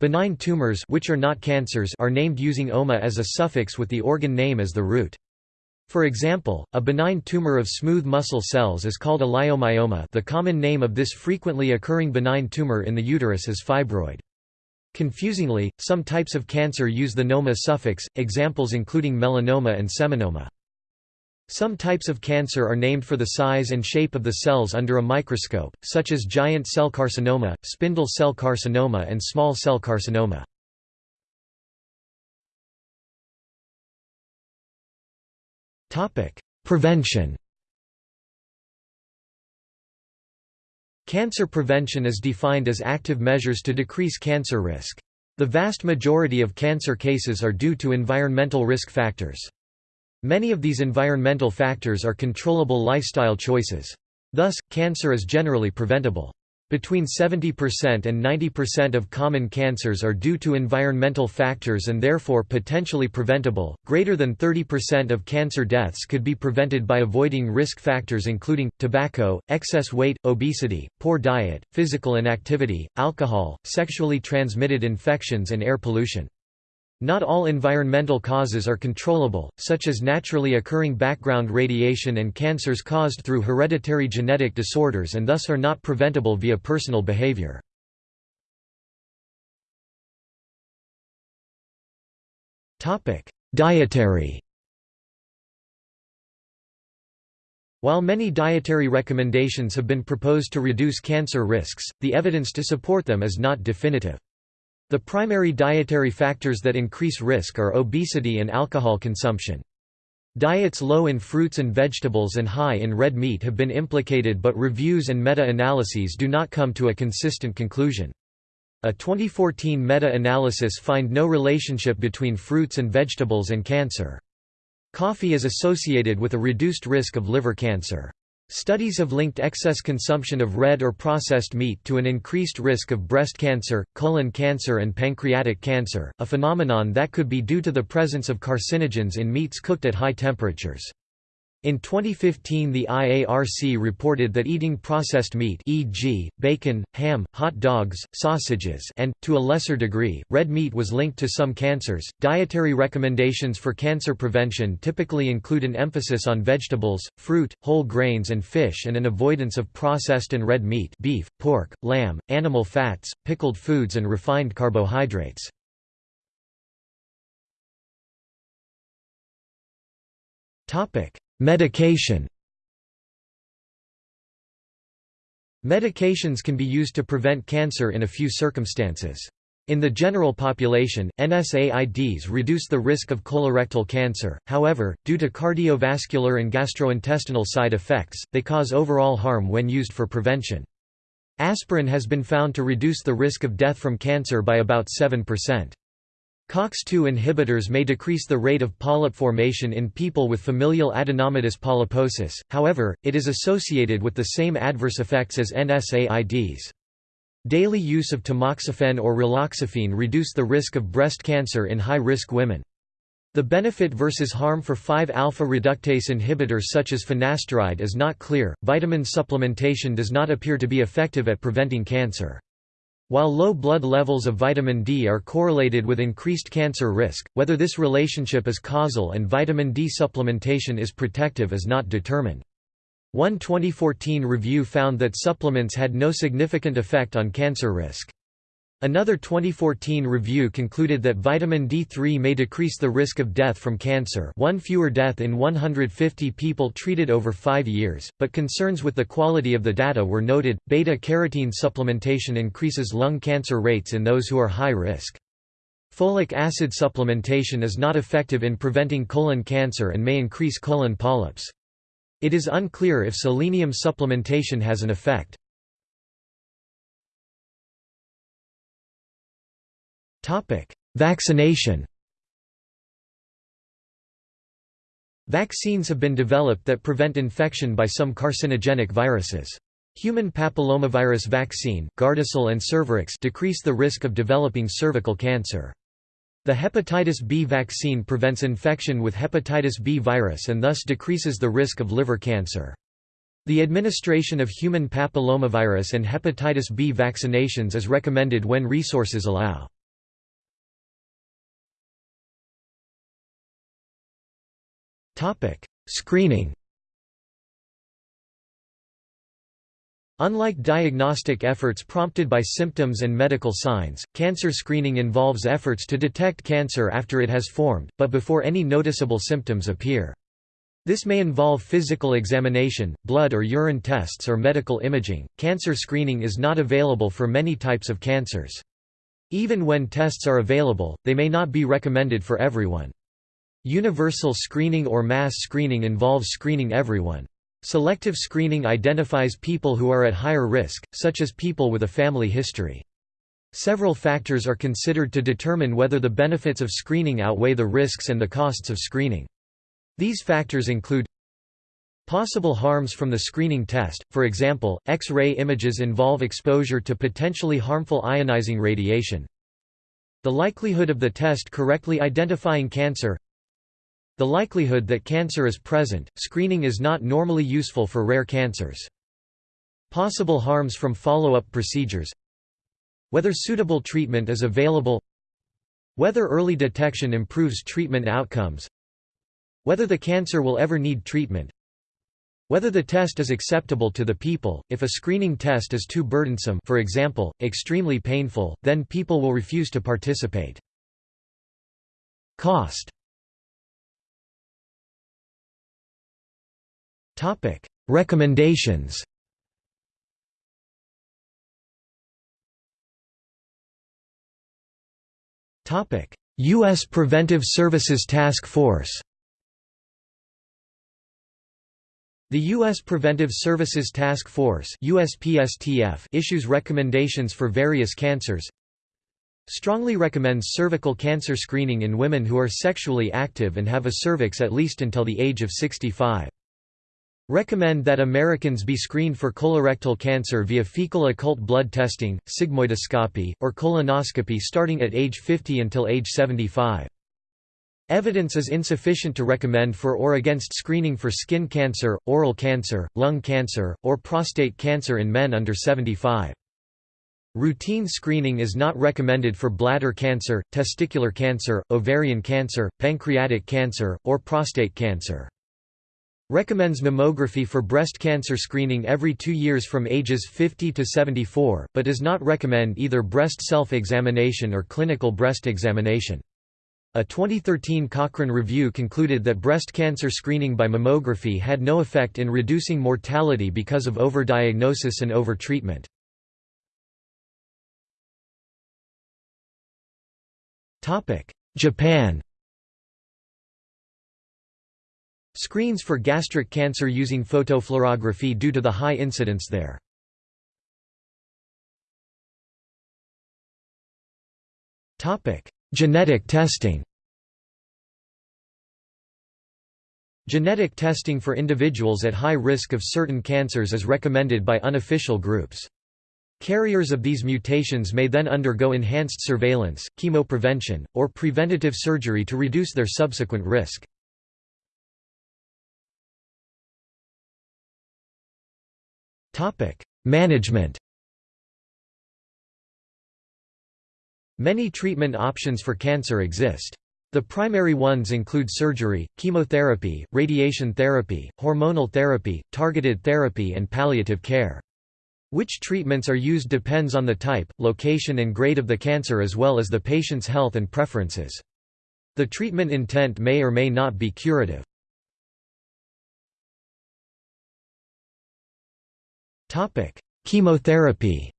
Benign tumors which are not cancers are named using oma as a suffix with the organ name as the root. For example, a benign tumor of smooth muscle cells is called a leiomyoma the common name of this frequently occurring benign tumor in the uterus is fibroid. Confusingly, some types of cancer use the noma suffix, examples including melanoma and seminoma. Some types of cancer are named for the size and shape of the cells under a microscope, such as giant cell carcinoma, spindle cell carcinoma and small cell carcinoma. Prevention Cancer prevention is defined as active measures to decrease cancer risk. The vast majority of cancer cases are due to environmental risk factors. Many of these environmental factors are controllable lifestyle choices. Thus, cancer is generally preventable. Between 70% and 90% of common cancers are due to environmental factors and therefore potentially preventable. Greater than 30% of cancer deaths could be prevented by avoiding risk factors including tobacco, excess weight, obesity, poor diet, physical inactivity, alcohol, sexually transmitted infections, and air pollution. Not all environmental causes are controllable, such as naturally occurring background radiation and cancers caused through hereditary genetic disorders and thus are not preventable via personal behavior. Dietary While many dietary recommendations have been proposed to reduce cancer risks, the evidence to support them is not definitive. The primary dietary factors that increase risk are obesity and alcohol consumption. Diets low in fruits and vegetables and high in red meat have been implicated but reviews and meta-analyses do not come to a consistent conclusion. A 2014 meta-analysis find no relationship between fruits and vegetables and cancer. Coffee is associated with a reduced risk of liver cancer. Studies have linked excess consumption of red or processed meat to an increased risk of breast cancer, colon cancer and pancreatic cancer, a phenomenon that could be due to the presence of carcinogens in meats cooked at high temperatures. In 2015 the IARC reported that eating processed meat e.g., bacon, ham, hot dogs, sausages and, to a lesser degree, red meat was linked to some cancers. Dietary recommendations for cancer prevention typically include an emphasis on vegetables, fruit, whole grains and fish and an avoidance of processed and red meat beef, pork, lamb, animal fats, pickled foods and refined carbohydrates. Topic: Medication Medications can be used to prevent cancer in a few circumstances. In the general population, NSAIDs reduce the risk of colorectal cancer, however, due to cardiovascular and gastrointestinal side effects, they cause overall harm when used for prevention. Aspirin has been found to reduce the risk of death from cancer by about 7%. COX-2 inhibitors may decrease the rate of polyp formation in people with familial adenomatous polyposis, however, it is associated with the same adverse effects as NSAIDs. Daily use of tamoxifen or raloxifene reduce the risk of breast cancer in high-risk women. The benefit versus harm for 5-alpha reductase inhibitors such as finasteride is not clear. Vitamin supplementation does not appear to be effective at preventing cancer. While low blood levels of vitamin D are correlated with increased cancer risk, whether this relationship is causal and vitamin D supplementation is protective is not determined. One 2014 review found that supplements had no significant effect on cancer risk. Another 2014 review concluded that vitamin D3 may decrease the risk of death from cancer one fewer death in 150 people treated over five years, but concerns with the quality of the data were noted. Beta-carotene supplementation increases lung cancer rates in those who are high risk. Folic acid supplementation is not effective in preventing colon cancer and may increase colon polyps. It is unclear if selenium supplementation has an effect. Vaccination Vaccines have been developed that prevent infection by some carcinogenic viruses. Human papillomavirus vaccine, Gardasil and Cervarix decrease the risk of developing cervical cancer. The hepatitis B vaccine prevents infection with hepatitis B virus and thus decreases the risk of liver cancer. The administration of human papillomavirus and hepatitis B vaccinations is recommended when resources allow. Screening Unlike diagnostic efforts prompted by symptoms and medical signs, cancer screening involves efforts to detect cancer after it has formed, but before any noticeable symptoms appear. This may involve physical examination, blood or urine tests or medical imaging. Cancer screening is not available for many types of cancers. Even when tests are available, they may not be recommended for everyone. Universal screening or mass screening involves screening everyone. Selective screening identifies people who are at higher risk, such as people with a family history. Several factors are considered to determine whether the benefits of screening outweigh the risks and the costs of screening. These factors include Possible harms from the screening test, for example, X-ray images involve exposure to potentially harmful ionizing radiation. The likelihood of the test correctly identifying cancer the likelihood that cancer is present, screening is not normally useful for rare cancers. Possible harms from follow-up procedures. Whether suitable treatment is available. Whether early detection improves treatment outcomes. Whether the cancer will ever need treatment. Whether the test is acceptable to the people, if a screening test is too burdensome for example, extremely painful, then people will refuse to participate. Cost Topic: Recommendations. Topic: US Preventive Services Task Force. The U.S. Preventive Services Task Force USPSTF issues recommendations for various cancers strongly recommends cervical cancer screening in women who are sexually active and have a cervix at least until the age of 65. Recommend that Americans be screened for colorectal cancer via fecal occult blood testing, sigmoidoscopy, or colonoscopy starting at age 50 until age 75. Evidence is insufficient to recommend for or against screening for skin cancer, oral cancer, lung cancer, or prostate cancer in men under 75. Routine screening is not recommended for bladder cancer, testicular cancer, ovarian cancer, pancreatic cancer, or prostate cancer. Recommends mammography for breast cancer screening every two years from ages 50 to 74, but does not recommend either breast self-examination or clinical breast examination. A 2013 Cochrane review concluded that breast cancer screening by mammography had no effect in reducing mortality because of overdiagnosis and overtreatment. Japan Screens for gastric cancer using photofluorography due to the high incidence there. Genetic testing Genetic testing for individuals at high risk of certain cancers is recommended by unofficial groups. Carriers of these mutations may then undergo enhanced surveillance, chemoprevention, or preventative surgery to reduce their subsequent risk. Management Many treatment options for cancer exist. The primary ones include surgery, chemotherapy, radiation therapy, hormonal therapy, targeted therapy and palliative care. Which treatments are used depends on the type, location and grade of the cancer as well as the patient's health and preferences. The treatment intent may or may not be curative. Topic: Chemotherapy.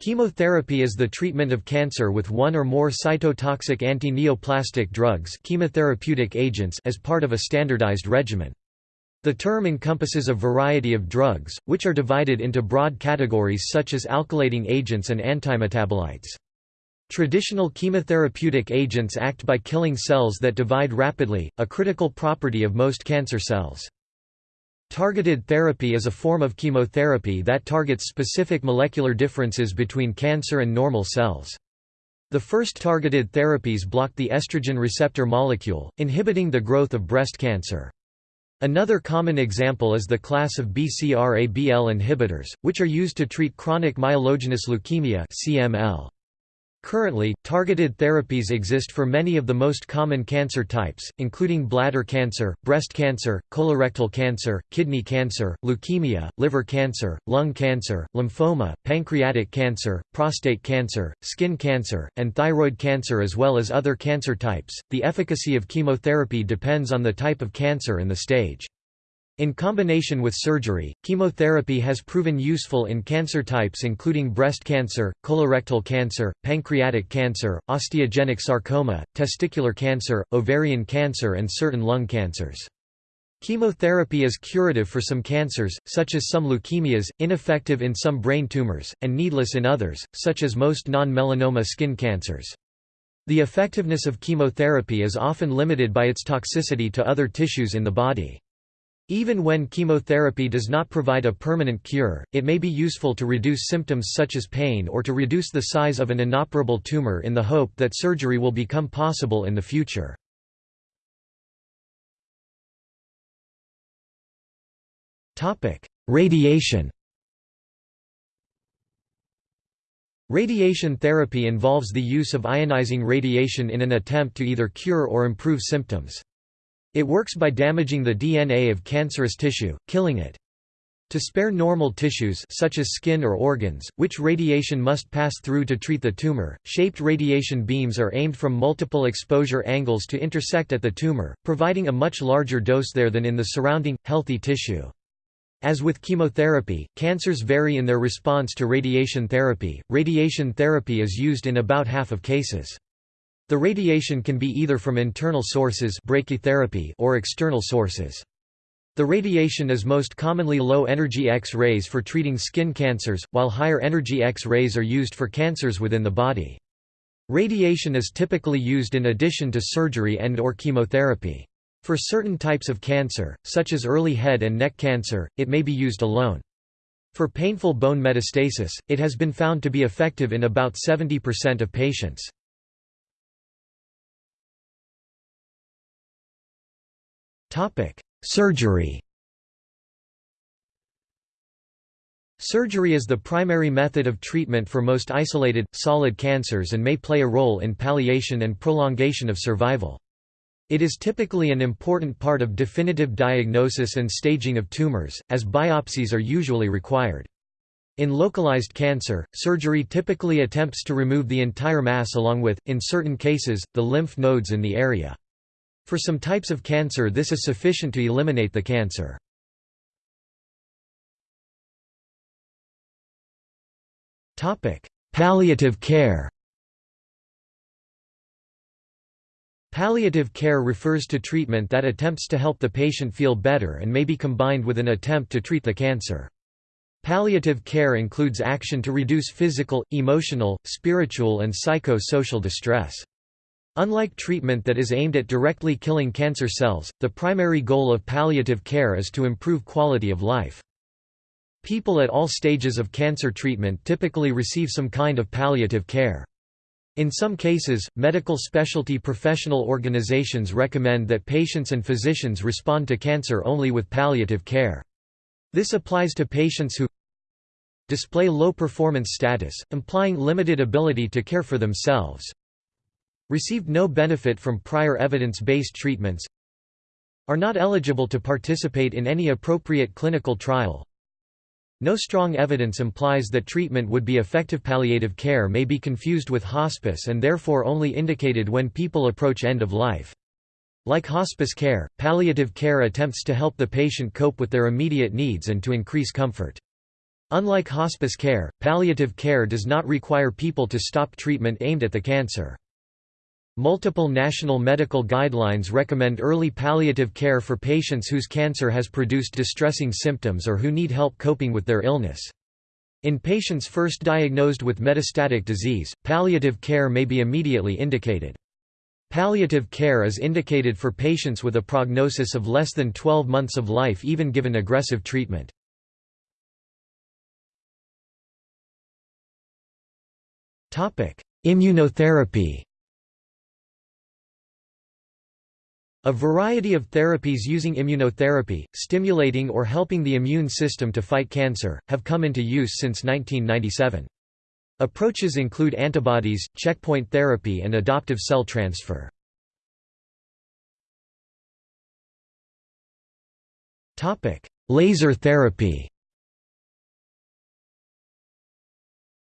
Chemotherapy is the treatment of cancer with one or more cytotoxic anti-neoplastic drugs chemotherapeutic agents as part of a standardized regimen. The term encompasses a variety of drugs, which are divided into broad categories such as alkylating agents and antimetabolites. Traditional chemotherapeutic agents act by killing cells that divide rapidly, a critical property of most cancer cells. Targeted therapy is a form of chemotherapy that targets specific molecular differences between cancer and normal cells. The first targeted therapies block the estrogen receptor molecule, inhibiting the growth of breast cancer. Another common example is the class of BCR-ABL inhibitors, which are used to treat chronic myelogenous leukemia CML. Currently, targeted therapies exist for many of the most common cancer types, including bladder cancer, breast cancer, colorectal cancer, kidney cancer, leukemia, liver cancer, lung cancer, lymphoma, pancreatic cancer, prostate cancer, skin cancer, and thyroid cancer as well as other cancer types. The efficacy of chemotherapy depends on the type of cancer and the stage. In combination with surgery, chemotherapy has proven useful in cancer types including breast cancer, colorectal cancer, pancreatic cancer, osteogenic sarcoma, testicular cancer, ovarian cancer and certain lung cancers. Chemotherapy is curative for some cancers, such as some leukemias, ineffective in some brain tumors, and needless in others, such as most non-melanoma skin cancers. The effectiveness of chemotherapy is often limited by its toxicity to other tissues in the body. Even when chemotherapy does not provide a permanent cure, it may be useful to reduce symptoms such as pain or to reduce the size of an inoperable tumor in the hope that surgery will become possible in the future. Radiation Radiation therapy involves the use of ionizing radiation in an attempt to either cure or improve symptoms. It works by damaging the DNA of cancerous tissue, killing it. To spare normal tissues such as skin or organs, which radiation must pass through to treat the tumor, shaped radiation beams are aimed from multiple exposure angles to intersect at the tumor, providing a much larger dose there than in the surrounding, healthy tissue. As with chemotherapy, cancers vary in their response to radiation therapy. Radiation therapy is used in about half of cases. The radiation can be either from internal sources brachytherapy or external sources. The radiation is most commonly low-energy X-rays for treating skin cancers, while higher-energy X-rays are used for cancers within the body. Radiation is typically used in addition to surgery and or chemotherapy. For certain types of cancer, such as early head and neck cancer, it may be used alone. For painful bone metastasis, it has been found to be effective in about 70% of patients. Topic: Surgery. Surgery is the primary method of treatment for most isolated, solid cancers and may play a role in palliation and prolongation of survival. It is typically an important part of definitive diagnosis and staging of tumors, as biopsies are usually required. In localized cancer, surgery typically attempts to remove the entire mass along with, in certain cases, the lymph nodes in the area. For some types of cancer this is sufficient to eliminate the cancer. Palliative care Palliative care refers to treatment that attempts to help the patient feel better and may be combined with an attempt to treat the cancer. Palliative care includes action to reduce physical, emotional, spiritual and psycho-social distress. Unlike treatment that is aimed at directly killing cancer cells, the primary goal of palliative care is to improve quality of life. People at all stages of cancer treatment typically receive some kind of palliative care. In some cases, medical specialty professional organizations recommend that patients and physicians respond to cancer only with palliative care. This applies to patients who display low performance status, implying limited ability to care for themselves, Received no benefit from prior evidence-based treatments Are not eligible to participate in any appropriate clinical trial No strong evidence implies that treatment would be effective Palliative care may be confused with hospice and therefore only indicated when people approach end of life. Like hospice care, palliative care attempts to help the patient cope with their immediate needs and to increase comfort. Unlike hospice care, palliative care does not require people to stop treatment aimed at the cancer. Multiple national medical guidelines recommend early palliative care for patients whose cancer has produced distressing symptoms or who need help coping with their illness. In patients first diagnosed with metastatic disease, palliative care may be immediately indicated. Palliative care is indicated for patients with a prognosis of less than 12 months of life even given aggressive treatment. Immunotherapy A variety of therapies using immunotherapy, stimulating or helping the immune system to fight cancer, have come into use since 1997. Approaches include antibodies, checkpoint therapy and adoptive cell transfer. Laser therapy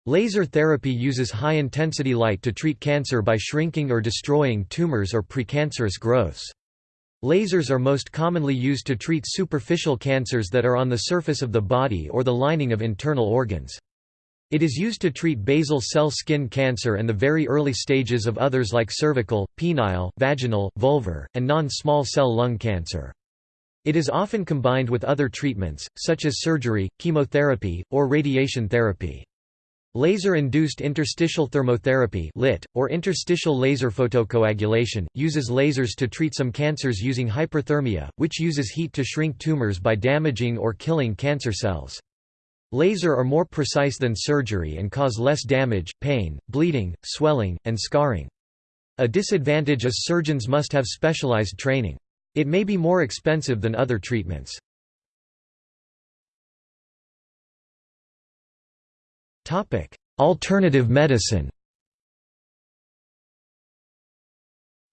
Laser therapy uses high-intensity light to treat cancer by shrinking or destroying tumors or precancerous growths. Lasers are most commonly used to treat superficial cancers that are on the surface of the body or the lining of internal organs. It is used to treat basal cell skin cancer and the very early stages of others like cervical, penile, vaginal, vulvar, and non-small cell lung cancer. It is often combined with other treatments, such as surgery, chemotherapy, or radiation therapy. Laser-induced interstitial thermotherapy LIT, or interstitial laser photocoagulation, uses lasers to treat some cancers using hyperthermia, which uses heat to shrink tumors by damaging or killing cancer cells. Laser are more precise than surgery and cause less damage, pain, bleeding, swelling, and scarring. A disadvantage is surgeons must have specialized training. It may be more expensive than other treatments. Alternative medicine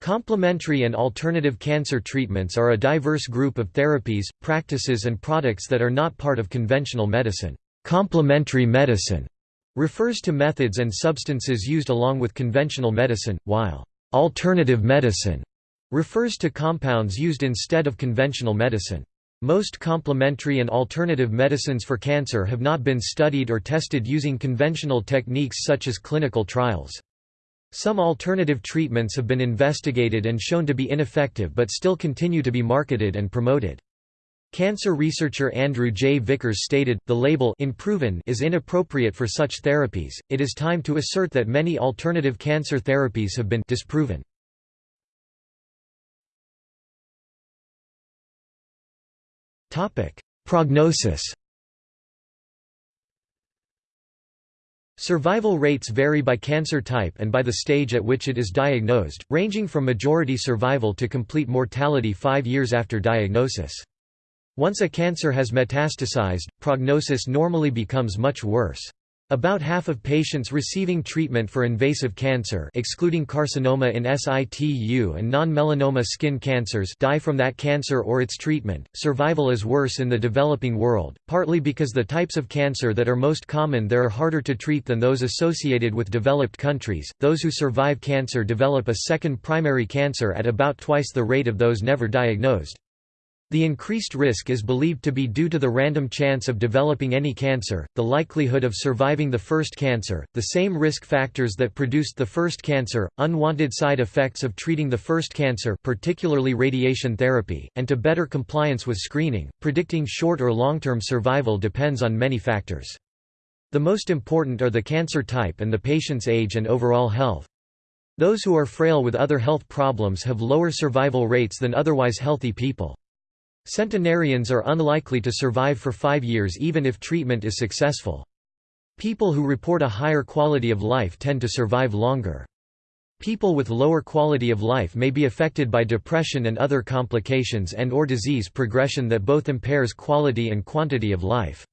Complementary and alternative cancer treatments are a diverse group of therapies, practices and products that are not part of conventional medicine. Complementary medicine refers to methods and substances used along with conventional medicine, while alternative medicine refers to compounds used instead of conventional medicine. Most complementary and alternative medicines for cancer have not been studied or tested using conventional techniques such as clinical trials. Some alternative treatments have been investigated and shown to be ineffective but still continue to be marketed and promoted. Cancer researcher Andrew J. Vickers stated, the label «improven» is inappropriate for such therapies, it is time to assert that many alternative cancer therapies have been disproven. Prognosis Survival rates vary by cancer type and by the stage at which it is diagnosed, ranging from majority survival to complete mortality five years after diagnosis. Once a cancer has metastasized, prognosis normally becomes much worse. About half of patients receiving treatment for invasive cancer excluding carcinoma in situ and non-melanoma skin cancers die from that cancer or its treatment. Survival is worse in the developing world, partly because the types of cancer that are most common there are harder to treat than those associated with developed countries. Those who survive cancer develop a second primary cancer at about twice the rate of those never diagnosed. The increased risk is believed to be due to the random chance of developing any cancer, the likelihood of surviving the first cancer, the same risk factors that produced the first cancer, unwanted side effects of treating the first cancer particularly radiation therapy, and to better compliance with screening. Predicting short or long-term survival depends on many factors. The most important are the cancer type and the patient's age and overall health. Those who are frail with other health problems have lower survival rates than otherwise healthy people. Centenarians are unlikely to survive for five years even if treatment is successful. People who report a higher quality of life tend to survive longer. People with lower quality of life may be affected by depression and other complications and or disease progression that both impairs quality and quantity of life.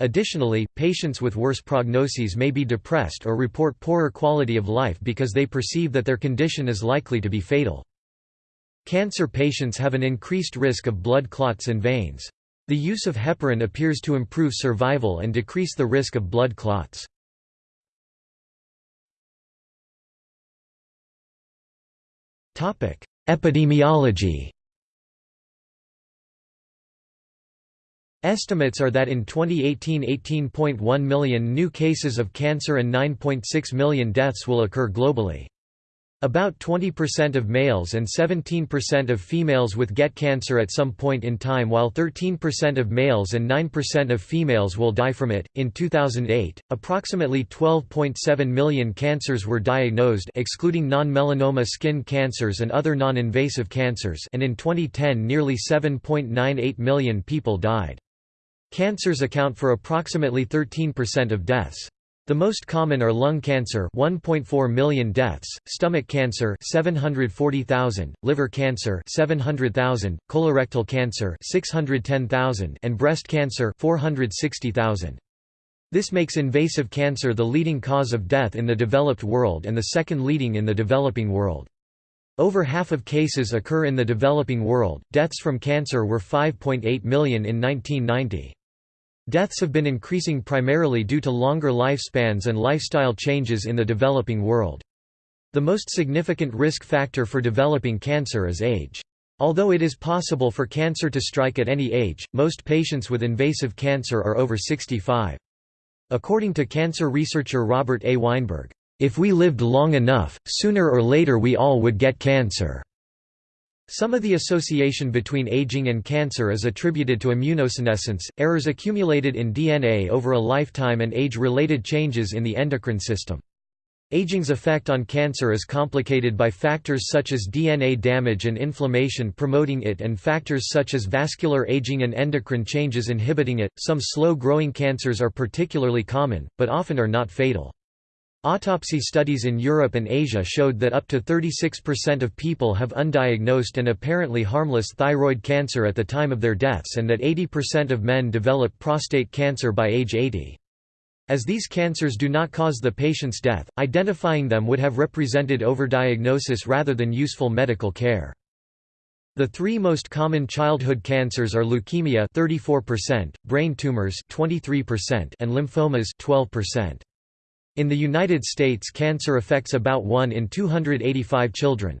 Additionally, patients with worse prognoses may be depressed or report poorer quality of life because they perceive that their condition is likely to be fatal. Cancer patients have an increased risk of blood clots in veins. The use of heparin appears to improve survival and decrease the risk of blood clots. Epidemiology Estimates are that in 2018 18.1 million new cases of cancer and 9.6 million deaths will occur globally. About 20% of males and 17% of females with get cancer at some point in time, while 13% of males and 9% of females will die from it. In 2008, approximately 12.7 million cancers were diagnosed, excluding non-melanoma skin cancers and other non-invasive cancers, and in 2010 nearly 7.98 million people died. Cancers account for approximately 13% of deaths. The most common are lung cancer 1.4 million deaths, stomach cancer 740,000, liver cancer 700,000, colorectal cancer 610,000 and breast cancer 460,000. This makes invasive cancer the leading cause of death in the developed world and the second leading in the developing world. Over half of cases occur in the developing world. Deaths from cancer were 5.8 million in 1990. Deaths have been increasing primarily due to longer lifespans and lifestyle changes in the developing world. The most significant risk factor for developing cancer is age. Although it is possible for cancer to strike at any age, most patients with invasive cancer are over 65. According to cancer researcher Robert A. Weinberg, if we lived long enough, sooner or later we all would get cancer. Some of the association between aging and cancer is attributed to immunosenescence, errors accumulated in DNA over a lifetime and age-related changes in the endocrine system. Aging's effect on cancer is complicated by factors such as DNA damage and inflammation promoting it and factors such as vascular aging and endocrine changes inhibiting it. Some slow-growing cancers are particularly common, but often are not fatal. Autopsy studies in Europe and Asia showed that up to 36% of people have undiagnosed and apparently harmless thyroid cancer at the time of their deaths and that 80% of men develop prostate cancer by age 80. As these cancers do not cause the patient's death, identifying them would have represented overdiagnosis rather than useful medical care. The three most common childhood cancers are leukemia 34%, brain tumors 23%, and lymphomas 12%. In the United States cancer affects about 1 in 285 children.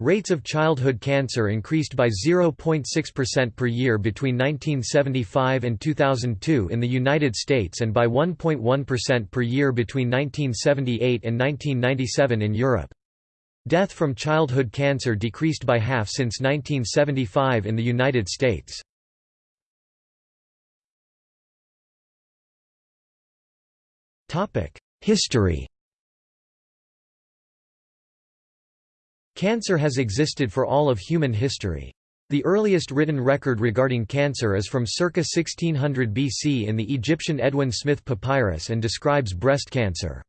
Rates of childhood cancer increased by 0.6% per year between 1975 and 2002 in the United States and by 1.1% per year between 1978 and 1997 in Europe. Death from childhood cancer decreased by half since 1975 in the United States. History Cancer has existed for all of human history. The earliest written record regarding cancer is from circa 1600 BC in the Egyptian Edwin Smith Papyrus and describes breast cancer.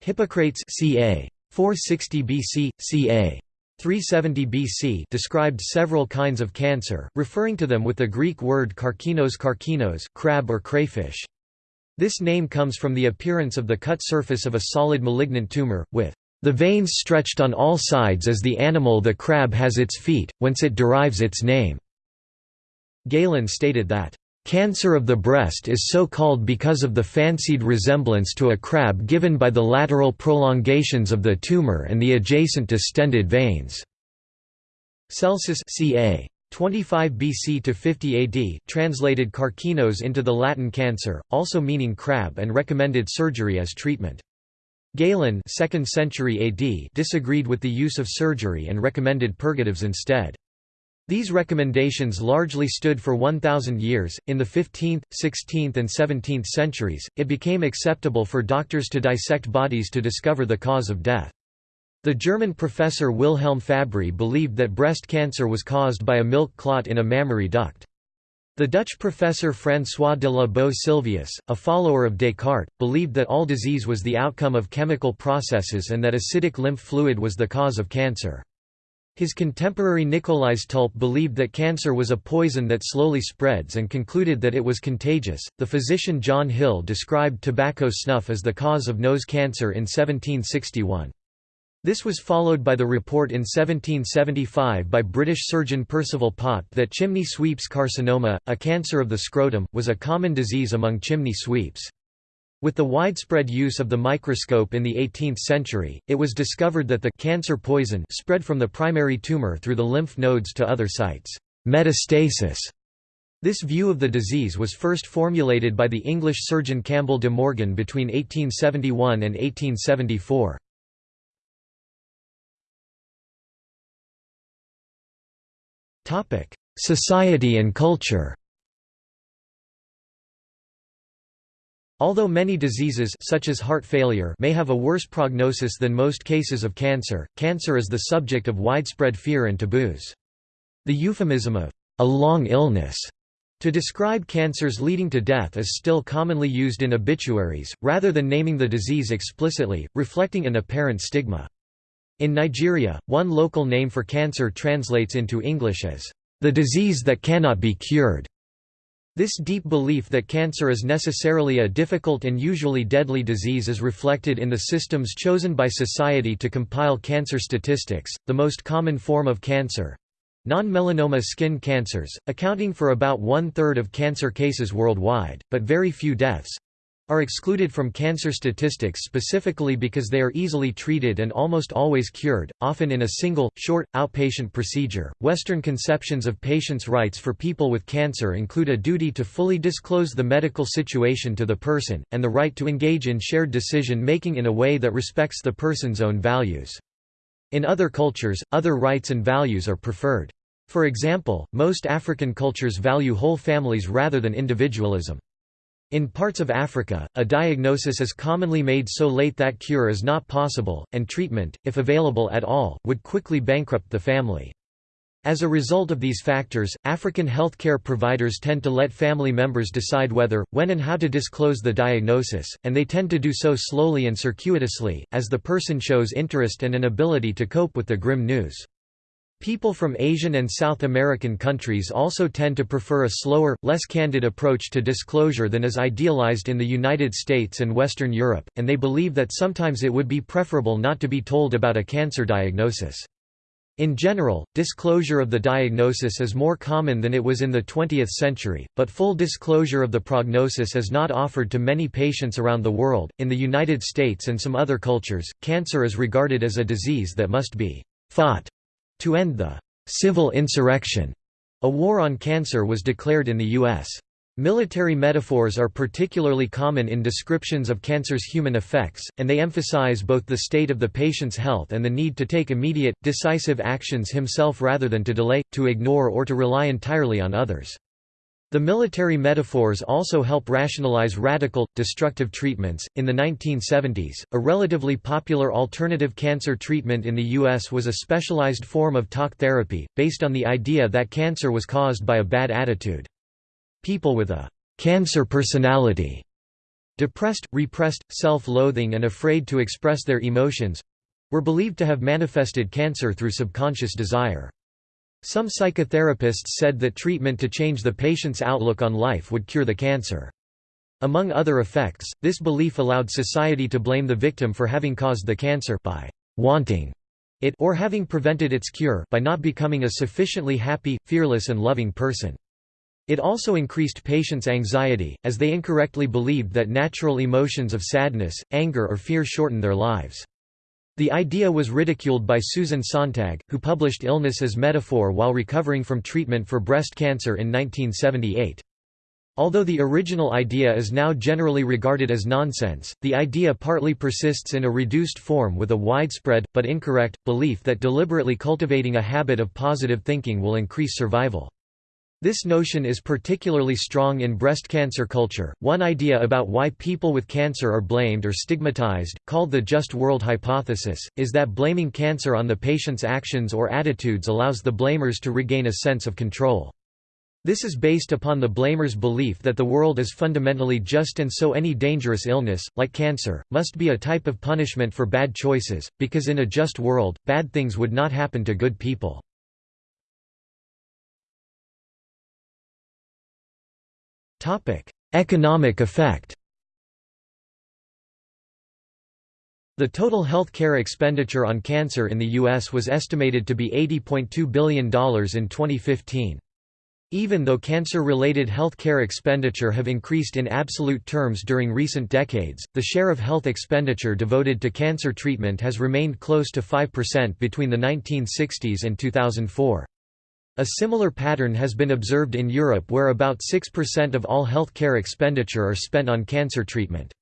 Hippocrates ca. 460 BC, ca. 370 BC described several kinds of cancer, referring to them with the Greek word karkinos karkinos crab or crayfish. This name comes from the appearance of the cut surface of a solid malignant tumor, with the veins stretched on all sides as the animal the crab has its feet, whence it derives its name." Galen stated that, "...cancer of the breast is so called because of the fancied resemblance to a crab given by the lateral prolongations of the tumor and the adjacent distended veins." Celsus ca. 25 BC to 50 AD translated karkinos into the Latin cancer, also meaning crab and recommended surgery as treatment. Galen 2nd century AD disagreed with the use of surgery and recommended purgatives instead. These recommendations largely stood for 1,000 years. In the 15th, 16th, and 17th centuries, it became acceptable for doctors to dissect bodies to discover the cause of death. The German professor Wilhelm Fabry believed that breast cancer was caused by a milk clot in a mammary duct. The Dutch professor François de la Boe Sylvius, a follower of Descartes, believed that all disease was the outcome of chemical processes and that acidic lymph fluid was the cause of cancer. His contemporary Nicolaes Tulp believed that cancer was a poison that slowly spreads and concluded that it was contagious. The physician John Hill described tobacco snuff as the cause of nose cancer in 1761. This was followed by the report in 1775 by British surgeon Percival Pott that chimney sweeps carcinoma, a cancer of the scrotum, was a common disease among chimney sweeps. With the widespread use of the microscope in the 18th century, it was discovered that the cancer poison spread from the primary tumor through the lymph nodes to other sites. Metastasis. This view of the disease was first formulated by the English surgeon Campbell de Morgan between 1871 and 1874. Society and culture Although many diseases such as heart failure may have a worse prognosis than most cases of cancer, cancer is the subject of widespread fear and taboos. The euphemism of a long illness to describe cancers leading to death is still commonly used in obituaries, rather than naming the disease explicitly, reflecting an apparent stigma. In Nigeria, one local name for cancer translates into English as, "...the disease that cannot be cured." This deep belief that cancer is necessarily a difficult and usually deadly disease is reflected in the systems chosen by society to compile cancer statistics. The most common form of cancer non melanoma skin cancers, accounting for about one third of cancer cases worldwide, but very few deaths are excluded from cancer statistics specifically because they are easily treated and almost always cured, often in a single, short, outpatient procedure. Western conceptions of patients' rights for people with cancer include a duty to fully disclose the medical situation to the person, and the right to engage in shared decision making in a way that respects the person's own values. In other cultures, other rights and values are preferred. For example, most African cultures value whole families rather than individualism. In parts of Africa, a diagnosis is commonly made so late that cure is not possible, and treatment, if available at all, would quickly bankrupt the family. As a result of these factors, African healthcare providers tend to let family members decide whether, when and how to disclose the diagnosis, and they tend to do so slowly and circuitously, as the person shows interest and an ability to cope with the grim news. People from Asian and South American countries also tend to prefer a slower, less candid approach to disclosure than is idealized in the United States and Western Europe, and they believe that sometimes it would be preferable not to be told about a cancer diagnosis. In general, disclosure of the diagnosis is more common than it was in the 20th century, but full disclosure of the prognosis is not offered to many patients around the world. In the United States and some other cultures, cancer is regarded as a disease that must be fought to end the civil insurrection, a war on cancer was declared in the U.S. Military metaphors are particularly common in descriptions of cancer's human effects, and they emphasize both the state of the patient's health and the need to take immediate, decisive actions himself rather than to delay, to ignore or to rely entirely on others. The military metaphors also help rationalize radical, destructive treatments. In the 1970s, a relatively popular alternative cancer treatment in the U.S. was a specialized form of talk therapy, based on the idea that cancer was caused by a bad attitude. People with a cancer personality, depressed, repressed, self-loathing and afraid to express their emotions, were believed to have manifested cancer through subconscious desire. Some psychotherapists said that treatment to change the patient's outlook on life would cure the cancer. Among other effects, this belief allowed society to blame the victim for having caused the cancer by wanting it or having prevented its cure by not becoming a sufficiently happy, fearless and loving person. It also increased patients' anxiety, as they incorrectly believed that natural emotions of sadness, anger or fear shorten their lives. The idea was ridiculed by Susan Sontag, who published Illness as Metaphor while recovering from treatment for breast cancer in 1978. Although the original idea is now generally regarded as nonsense, the idea partly persists in a reduced form with a widespread, but incorrect, belief that deliberately cultivating a habit of positive thinking will increase survival. This notion is particularly strong in breast cancer culture. One idea about why people with cancer are blamed or stigmatized, called the just world hypothesis, is that blaming cancer on the patient's actions or attitudes allows the blamers to regain a sense of control. This is based upon the blamer's belief that the world is fundamentally just and so any dangerous illness, like cancer, must be a type of punishment for bad choices, because in a just world, bad things would not happen to good people. Economic effect The total health care expenditure on cancer in the U.S. was estimated to be $80.2 billion in 2015. Even though cancer-related health care expenditure have increased in absolute terms during recent decades, the share of health expenditure devoted to cancer treatment has remained close to 5% between the 1960s and 2004. A similar pattern has been observed in Europe where about 6% of all healthcare expenditure are spent on cancer treatment.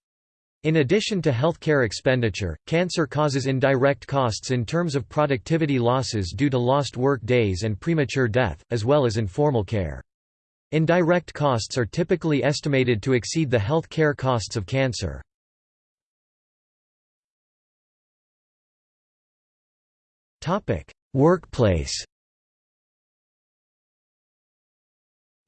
In addition to healthcare expenditure, cancer causes indirect costs in terms of productivity losses due to lost work days and premature death, as well as informal care. Indirect costs are typically estimated to exceed the health care costs of cancer. Workplace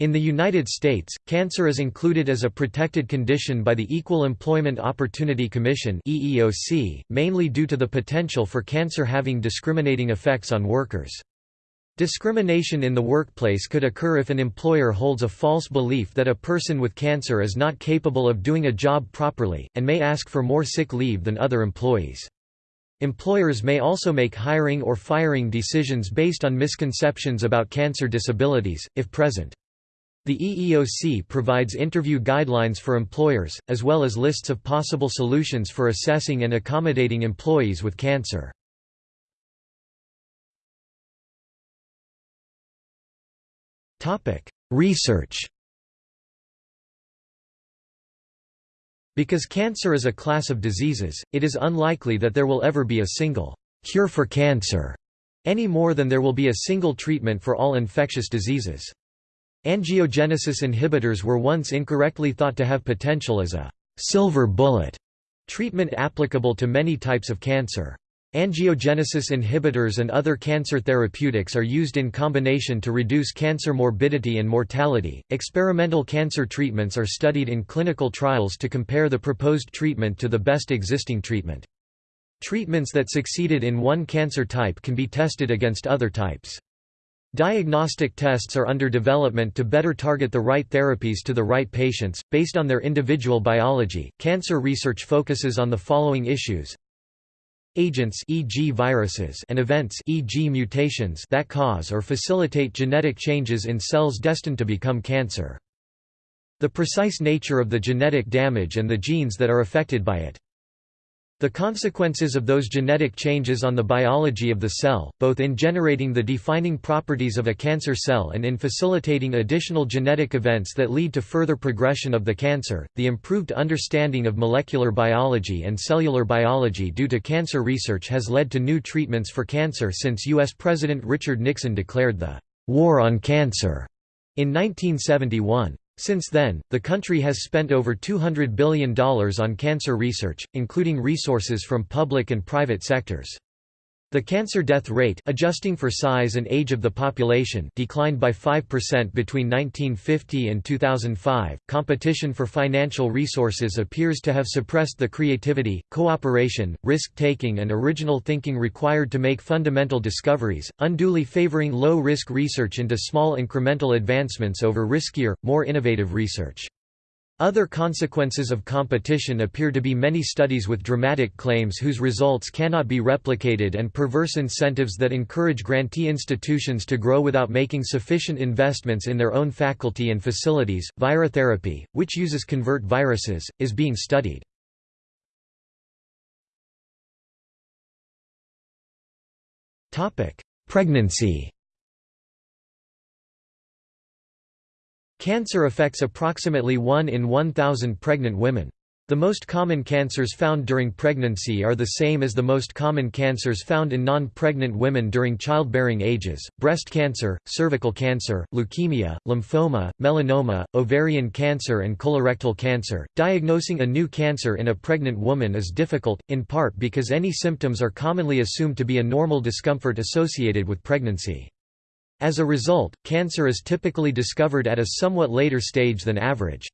In the United States, cancer is included as a protected condition by the Equal Employment Opportunity Commission (EEOC), mainly due to the potential for cancer having discriminating effects on workers. Discrimination in the workplace could occur if an employer holds a false belief that a person with cancer is not capable of doing a job properly, and may ask for more sick leave than other employees. Employers may also make hiring or firing decisions based on misconceptions about cancer disabilities, if present. The EEOC provides interview guidelines for employers, as well as lists of possible solutions for assessing and accommodating employees with cancer. Research Because cancer is a class of diseases, it is unlikely that there will ever be a single cure for cancer, any more than there will be a single treatment for all infectious diseases. Angiogenesis inhibitors were once incorrectly thought to have potential as a silver bullet treatment applicable to many types of cancer. Angiogenesis inhibitors and other cancer therapeutics are used in combination to reduce cancer morbidity and mortality. Experimental cancer treatments are studied in clinical trials to compare the proposed treatment to the best existing treatment. Treatments that succeeded in one cancer type can be tested against other types. Diagnostic tests are under development to better target the right therapies to the right patients, based on their individual biology. Cancer research focuses on the following issues agents e.g. viruses and events e.g. mutations that cause or facilitate genetic changes in cells destined to become cancer. The precise nature of the genetic damage and the genes that are affected by it. The consequences of those genetic changes on the biology of the cell, both in generating the defining properties of a cancer cell and in facilitating additional genetic events that lead to further progression of the cancer, the improved understanding of molecular biology and cellular biology due to cancer research has led to new treatments for cancer since U.S. President Richard Nixon declared the "'War on Cancer' in 1971. Since then, the country has spent over $200 billion on cancer research, including resources from public and private sectors. The cancer death rate adjusting for size and age of the population declined by 5% between 1950 and 2005. Competition for financial resources appears to have suppressed the creativity, cooperation, risk-taking and original thinking required to make fundamental discoveries, unduly favoring low-risk research into small incremental advancements over riskier, more innovative research. Other consequences of competition appear to be many studies with dramatic claims whose results cannot be replicated and perverse incentives that encourage grantee institutions to grow without making sufficient investments in their own faculty and facilities. Virotherapy, which uses convert viruses, is being studied. Topic: Pregnancy Cancer affects approximately 1 in 1,000 pregnant women. The most common cancers found during pregnancy are the same as the most common cancers found in non-pregnant women during childbearing ages, breast cancer, cervical cancer, leukemia, lymphoma, melanoma, ovarian cancer and colorectal cancer. Diagnosing a new cancer in a pregnant woman is difficult, in part because any symptoms are commonly assumed to be a normal discomfort associated with pregnancy. As a result, cancer is typically discovered at a somewhat later stage than average.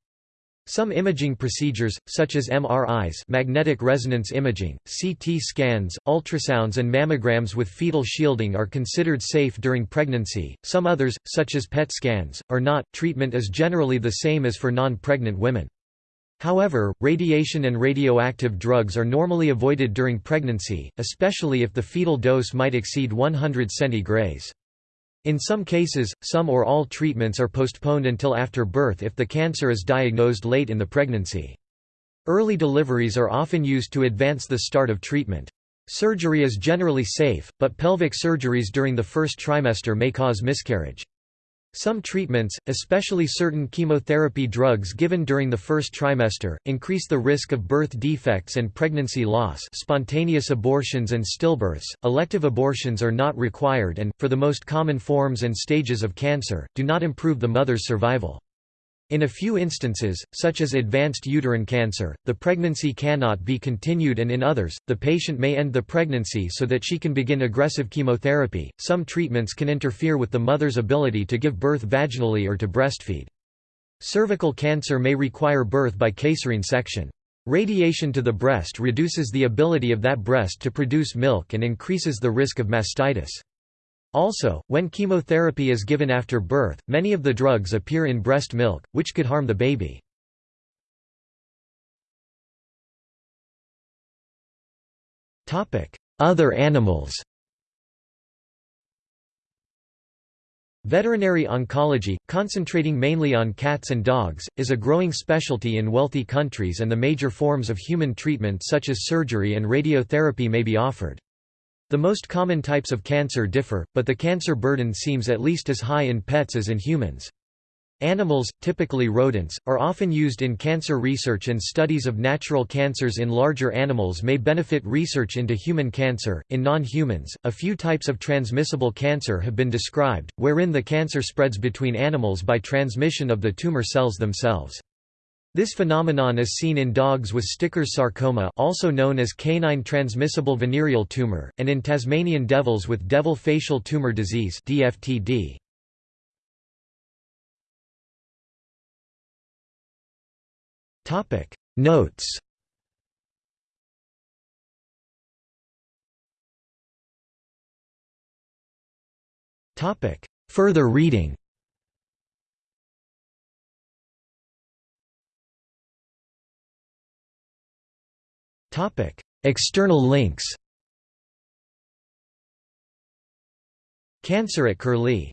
Some imaging procedures, such as MRIs magnetic resonance imaging, CT scans, ultrasounds and mammograms with fetal shielding are considered safe during pregnancy, some others, such as PET scans, are not. Treatment is generally the same as for non-pregnant women. However, radiation and radioactive drugs are normally avoided during pregnancy, especially if the fetal dose might exceed 100 centigrays. In some cases, some or all treatments are postponed until after birth if the cancer is diagnosed late in the pregnancy. Early deliveries are often used to advance the start of treatment. Surgery is generally safe, but pelvic surgeries during the first trimester may cause miscarriage. Some treatments, especially certain chemotherapy drugs given during the first trimester, increase the risk of birth defects and pregnancy loss spontaneous abortions and stillbirths. Elective abortions are not required and, for the most common forms and stages of cancer, do not improve the mother's survival. In a few instances, such as advanced uterine cancer, the pregnancy cannot be continued, and in others, the patient may end the pregnancy so that she can begin aggressive chemotherapy. Some treatments can interfere with the mother's ability to give birth vaginally or to breastfeed. Cervical cancer may require birth by caesarean section. Radiation to the breast reduces the ability of that breast to produce milk and increases the risk of mastitis. Also, when chemotherapy is given after birth, many of the drugs appear in breast milk, which could harm the baby. Other animals Veterinary oncology, concentrating mainly on cats and dogs, is a growing specialty in wealthy countries and the major forms of human treatment such as surgery and radiotherapy may be offered. The most common types of cancer differ, but the cancer burden seems at least as high in pets as in humans. Animals, typically rodents, are often used in cancer research and studies of natural cancers in larger animals may benefit research into human cancer. In non humans, a few types of transmissible cancer have been described, wherein the cancer spreads between animals by transmission of the tumor cells themselves. This phenomenon is seen in dogs with Sticker's sarcoma also known as canine transmissible venereal tumor, and in Tasmanian devils with devil facial tumor disease DFTD. Notes Further reading External links. Cancer at Curlie